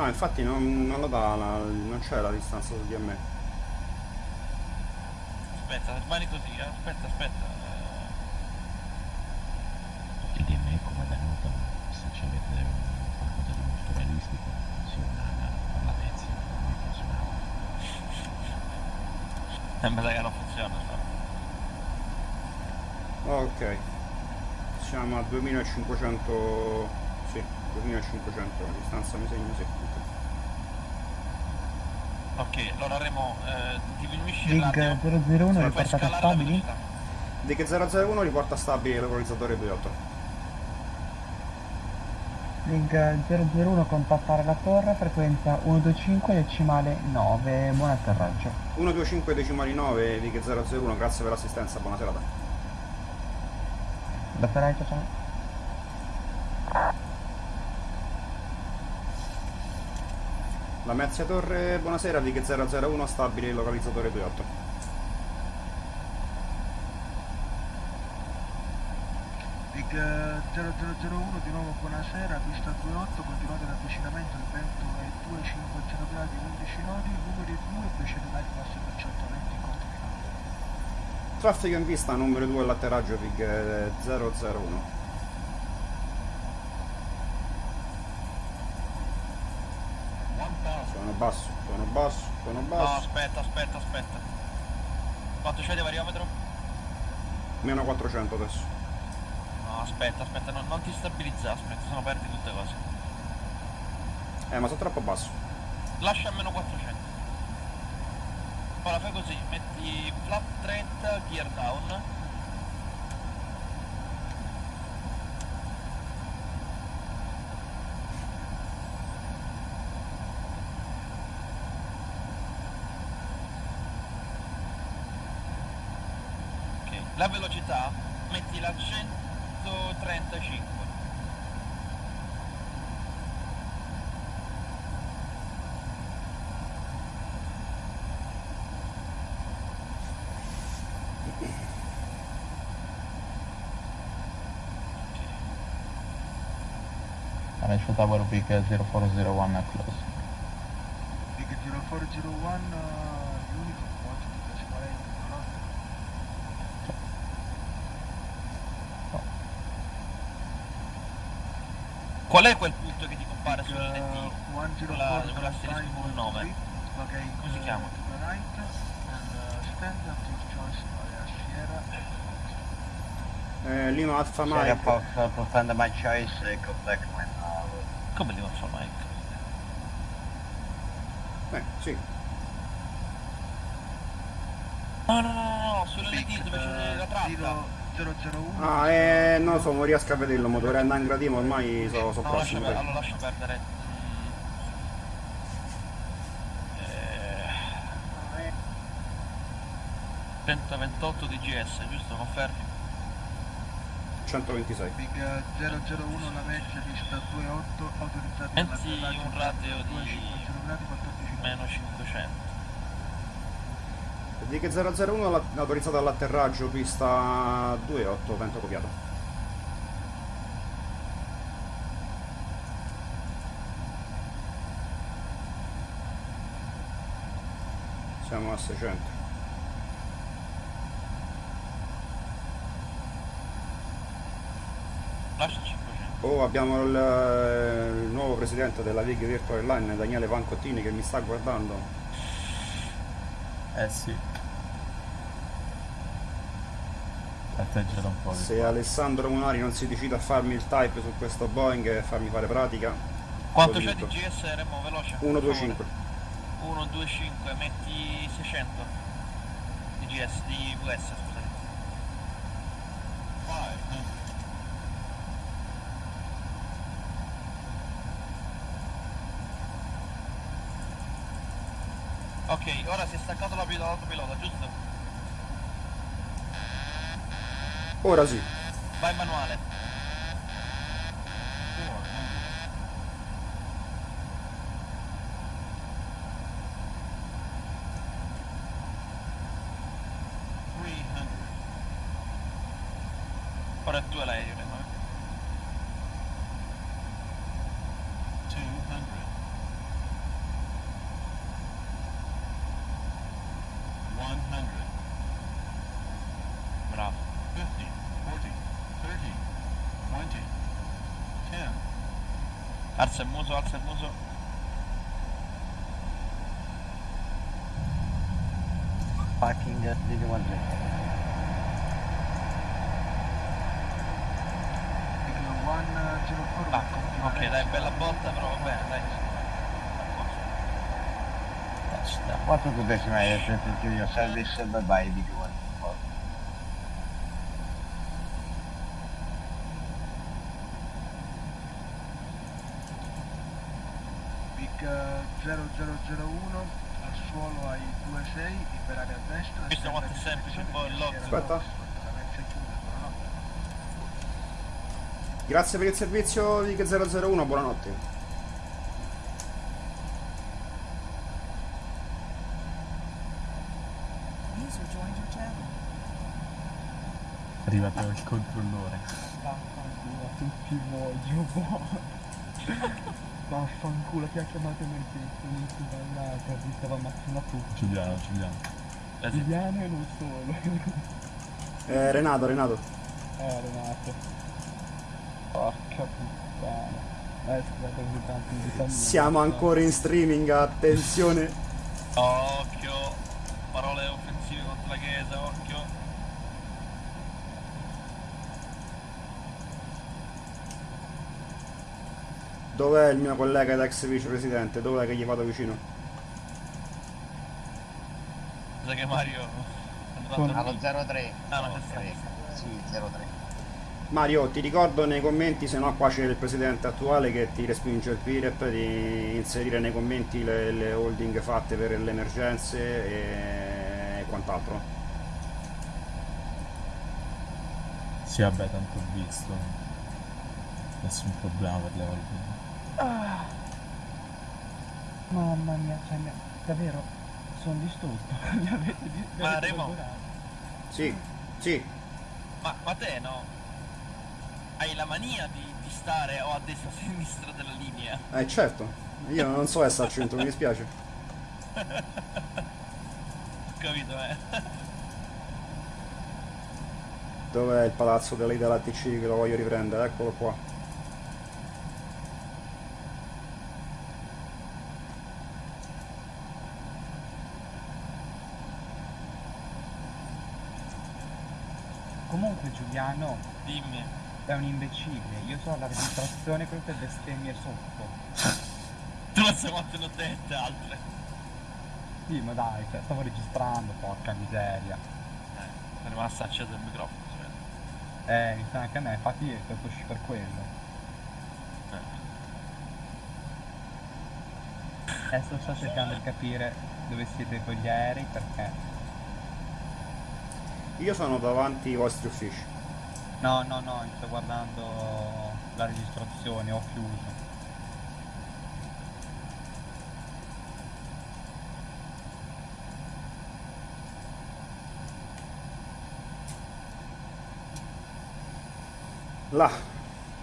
No, infatti non, non lo dà, la- non c'è la distanza sul DME. aspetta, rimani così, eh, aspetta, aspetta. eh. Il DME come venuto, se ci avete qualcosa di molto realistico, funzionava. Sa che non funziona. no? Ok. Siamo a 2500... Sì, 2500 la distanza mi segno, sì. ok. Ok, allora Remo, eh, diminuisci radio. 001 Fai riportate scalare la stabili. Dig 001 riporta stabile l'equalizzatore 28. Big 001 contattare la torre, frequenza 125 decimale 9, buon atterraggio. 125 decimali 9, Dig 001, grazie per l'assistenza, buona serata. Da Ferrari ciao. La Merzia Torre, buonasera, Dig 001, stabile localizzatore 28. Big eh, 0001 di nuovo buonasera, pista 28, continuate l'avvicinamento, il vento è 250 gradi 11 nodi, numeri 2 precede l'Airbus 320 in corto finale. Traffico in vista, numero 2 all'atterraggio, eh, 001. Sono basso, sono basso, sono No, aspetta, aspetta, aspetta. Quanto c'è di variometro? Meno 400 adesso. No, aspetta, aspetta, non, non ti stabilizza, aspetta, sono perdi tutte cose. Eh, ma sono troppo basso. Lascia a meno 400. Ora fai così, metti flap 30, gear down. Ok, la velocità metti la 135. Financial Tower Big 0401 close. Big 0401, uh, uniform quantity decimale Qual è quel punto che ti compare sul uh, NT? Con la- con il nome. Come si chiama? and uh, to Sierra. Eh, Lima Alfa Sierra Mike. Fox, uh, confirm my choice, uh, go back when Come devo fare Mike? Eh, sì. No, no, no, no, no, sull'NT dove c'è la tratta. 001 Ah, eh, non lo so, non riesco a vederlo, ma dovrei andare in gradino, ormai sono so No, lascia, prossimo. per- dai. allora lascia perdere. Eh, 128 di GS, giusto? Confermi? 126. Big 001 la vecchia, pista 28, autorizzata Pensi un rateo di gradi, 14 meno 500. Big 001 autorizzata all'atterraggio, pista 28, vento copiato. Siamo a 600. Oh, abbiamo il, il nuovo presidente della League Virtual Line, Daniele Pancottini, che mi sta guardando. Eh sì. Un po'. Se Alessandro Munari non si decide a farmi il type su questo Boeing e farmi fare pratica, Quanto c'è di. GS Remo veloce? 125. 1, 2, 5, metti 600 di GS, di VS scusate. Ok, ora si è staccato la pilota, l'autopilota, giusto? Ora sì. Vai manuale. Ora è tu e l'aereo, Remo. eh. Bravo. Alza il muso, alza il muso. Fucking did one Ah, ok, dai, bella botta, però va bene, dai. What to decimate to your service bye bye big one. Big eh, 0001 al suolo ai 26, liberare a destra. Visto quanto è semplice un po' il lock. Aspetta. Grazie per il servizio Vic 001, buonanotte. Arrivato il controllore. Vaffanculo, tutti voglio buono. Vaffanculo, ti ha chiamato emergenza, non si ballata, vi stava ammazzando tutti. Giuliano, Giuliano. Giuliano e non solo. Eh, Renato, Renato. eh, Renato. Porca puttana. Eh, scusate tanto. Siamo ancora in streaming, attenzione. Occhio. Parole offensive contro la chiesa, occhio. Dov'è il mio collega ed ex vicepresidente? Dov'è che gli vado vicino? Sa che Mario... Allo dormire. 03. Ah, no, c'è stato. Sì, 03. Mario, ti ricordo nei commenti, se no qua c'è il presidente attuale che ti respinge il PIREP, di inserire nei commenti le, le holding fatte per le emergenze e quant'altro. Sì, vabbè, tanto ho visto. Nessun problema per le holding. Ah. Mamma mia, cioè, davvero, sono distrutto. Mi avete di- mi Ma Remo. Sì, sì. ma, ma te no? Hai la mania di, di stare o a destra o a sinistra della linea. Eh certo, io non so essere al centro, mi dispiace. Ho capito, eh. Dov'è il palazzo della Ida TC che lo voglio riprendere? Eccolo qua. Comunque Giuliano Dimmi. È un imbecille, io so la registrazione con queste bestemmie sotto. Tu non sai quante ne ho dette altre. Sì, ma dai, cioè, stavo registrando, porca miseria. È rimasto acceso il microfono, vede. Eh, mi sa anche a me, infatti è stato uscito per quello. Adesso sto cercando di capire dove siete con gli aerei perché... Io sono davanti ai vostri uffici. No, no, no, sto guardando la registrazione, ho chiuso. Là,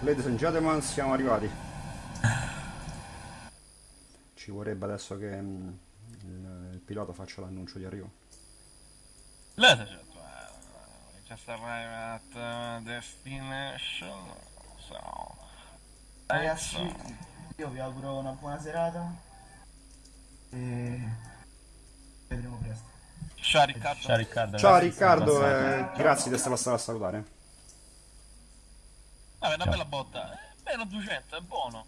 ladies and gentlemen, siamo arrivati. Ci vorrebbe adesso che mm, il, il pilota faccia l'annuncio di arrivo. Ladies just arrived at uh, destination, so... Ragazzi, io vi auguro una buona serata e vedremo presto. Ciao Riccardo. Ciao Riccardo. Ciao grazie, Riccardo, eh, grazie di essere passato a salutare. Vabbè, una Ciao. bella botta. Meno 200, è buono.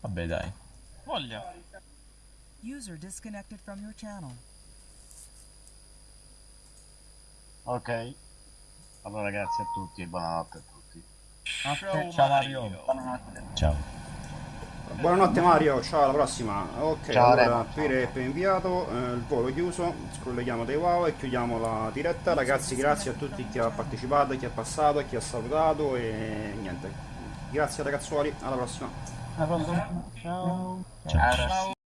Vabbè dai. Voglia. User disconnected from your channel. Ok. Allora grazie a tutti e buonanotte a tutti. Ciao, Ciao Mario. Ciao. Buonanotte Mario, ciao alla prossima. Ok, Ciao, allora rep inviato, eh, il volo chiuso, scrolliamo dei wow e chiudiamo la diretta. Ragazzi, grazie a tutti chi ha partecipato, chi è passato, chi ha salutato e niente. Grazie ragazzuoli, alla prossima. Alla prossima. Ciao. Ciao. Ciao.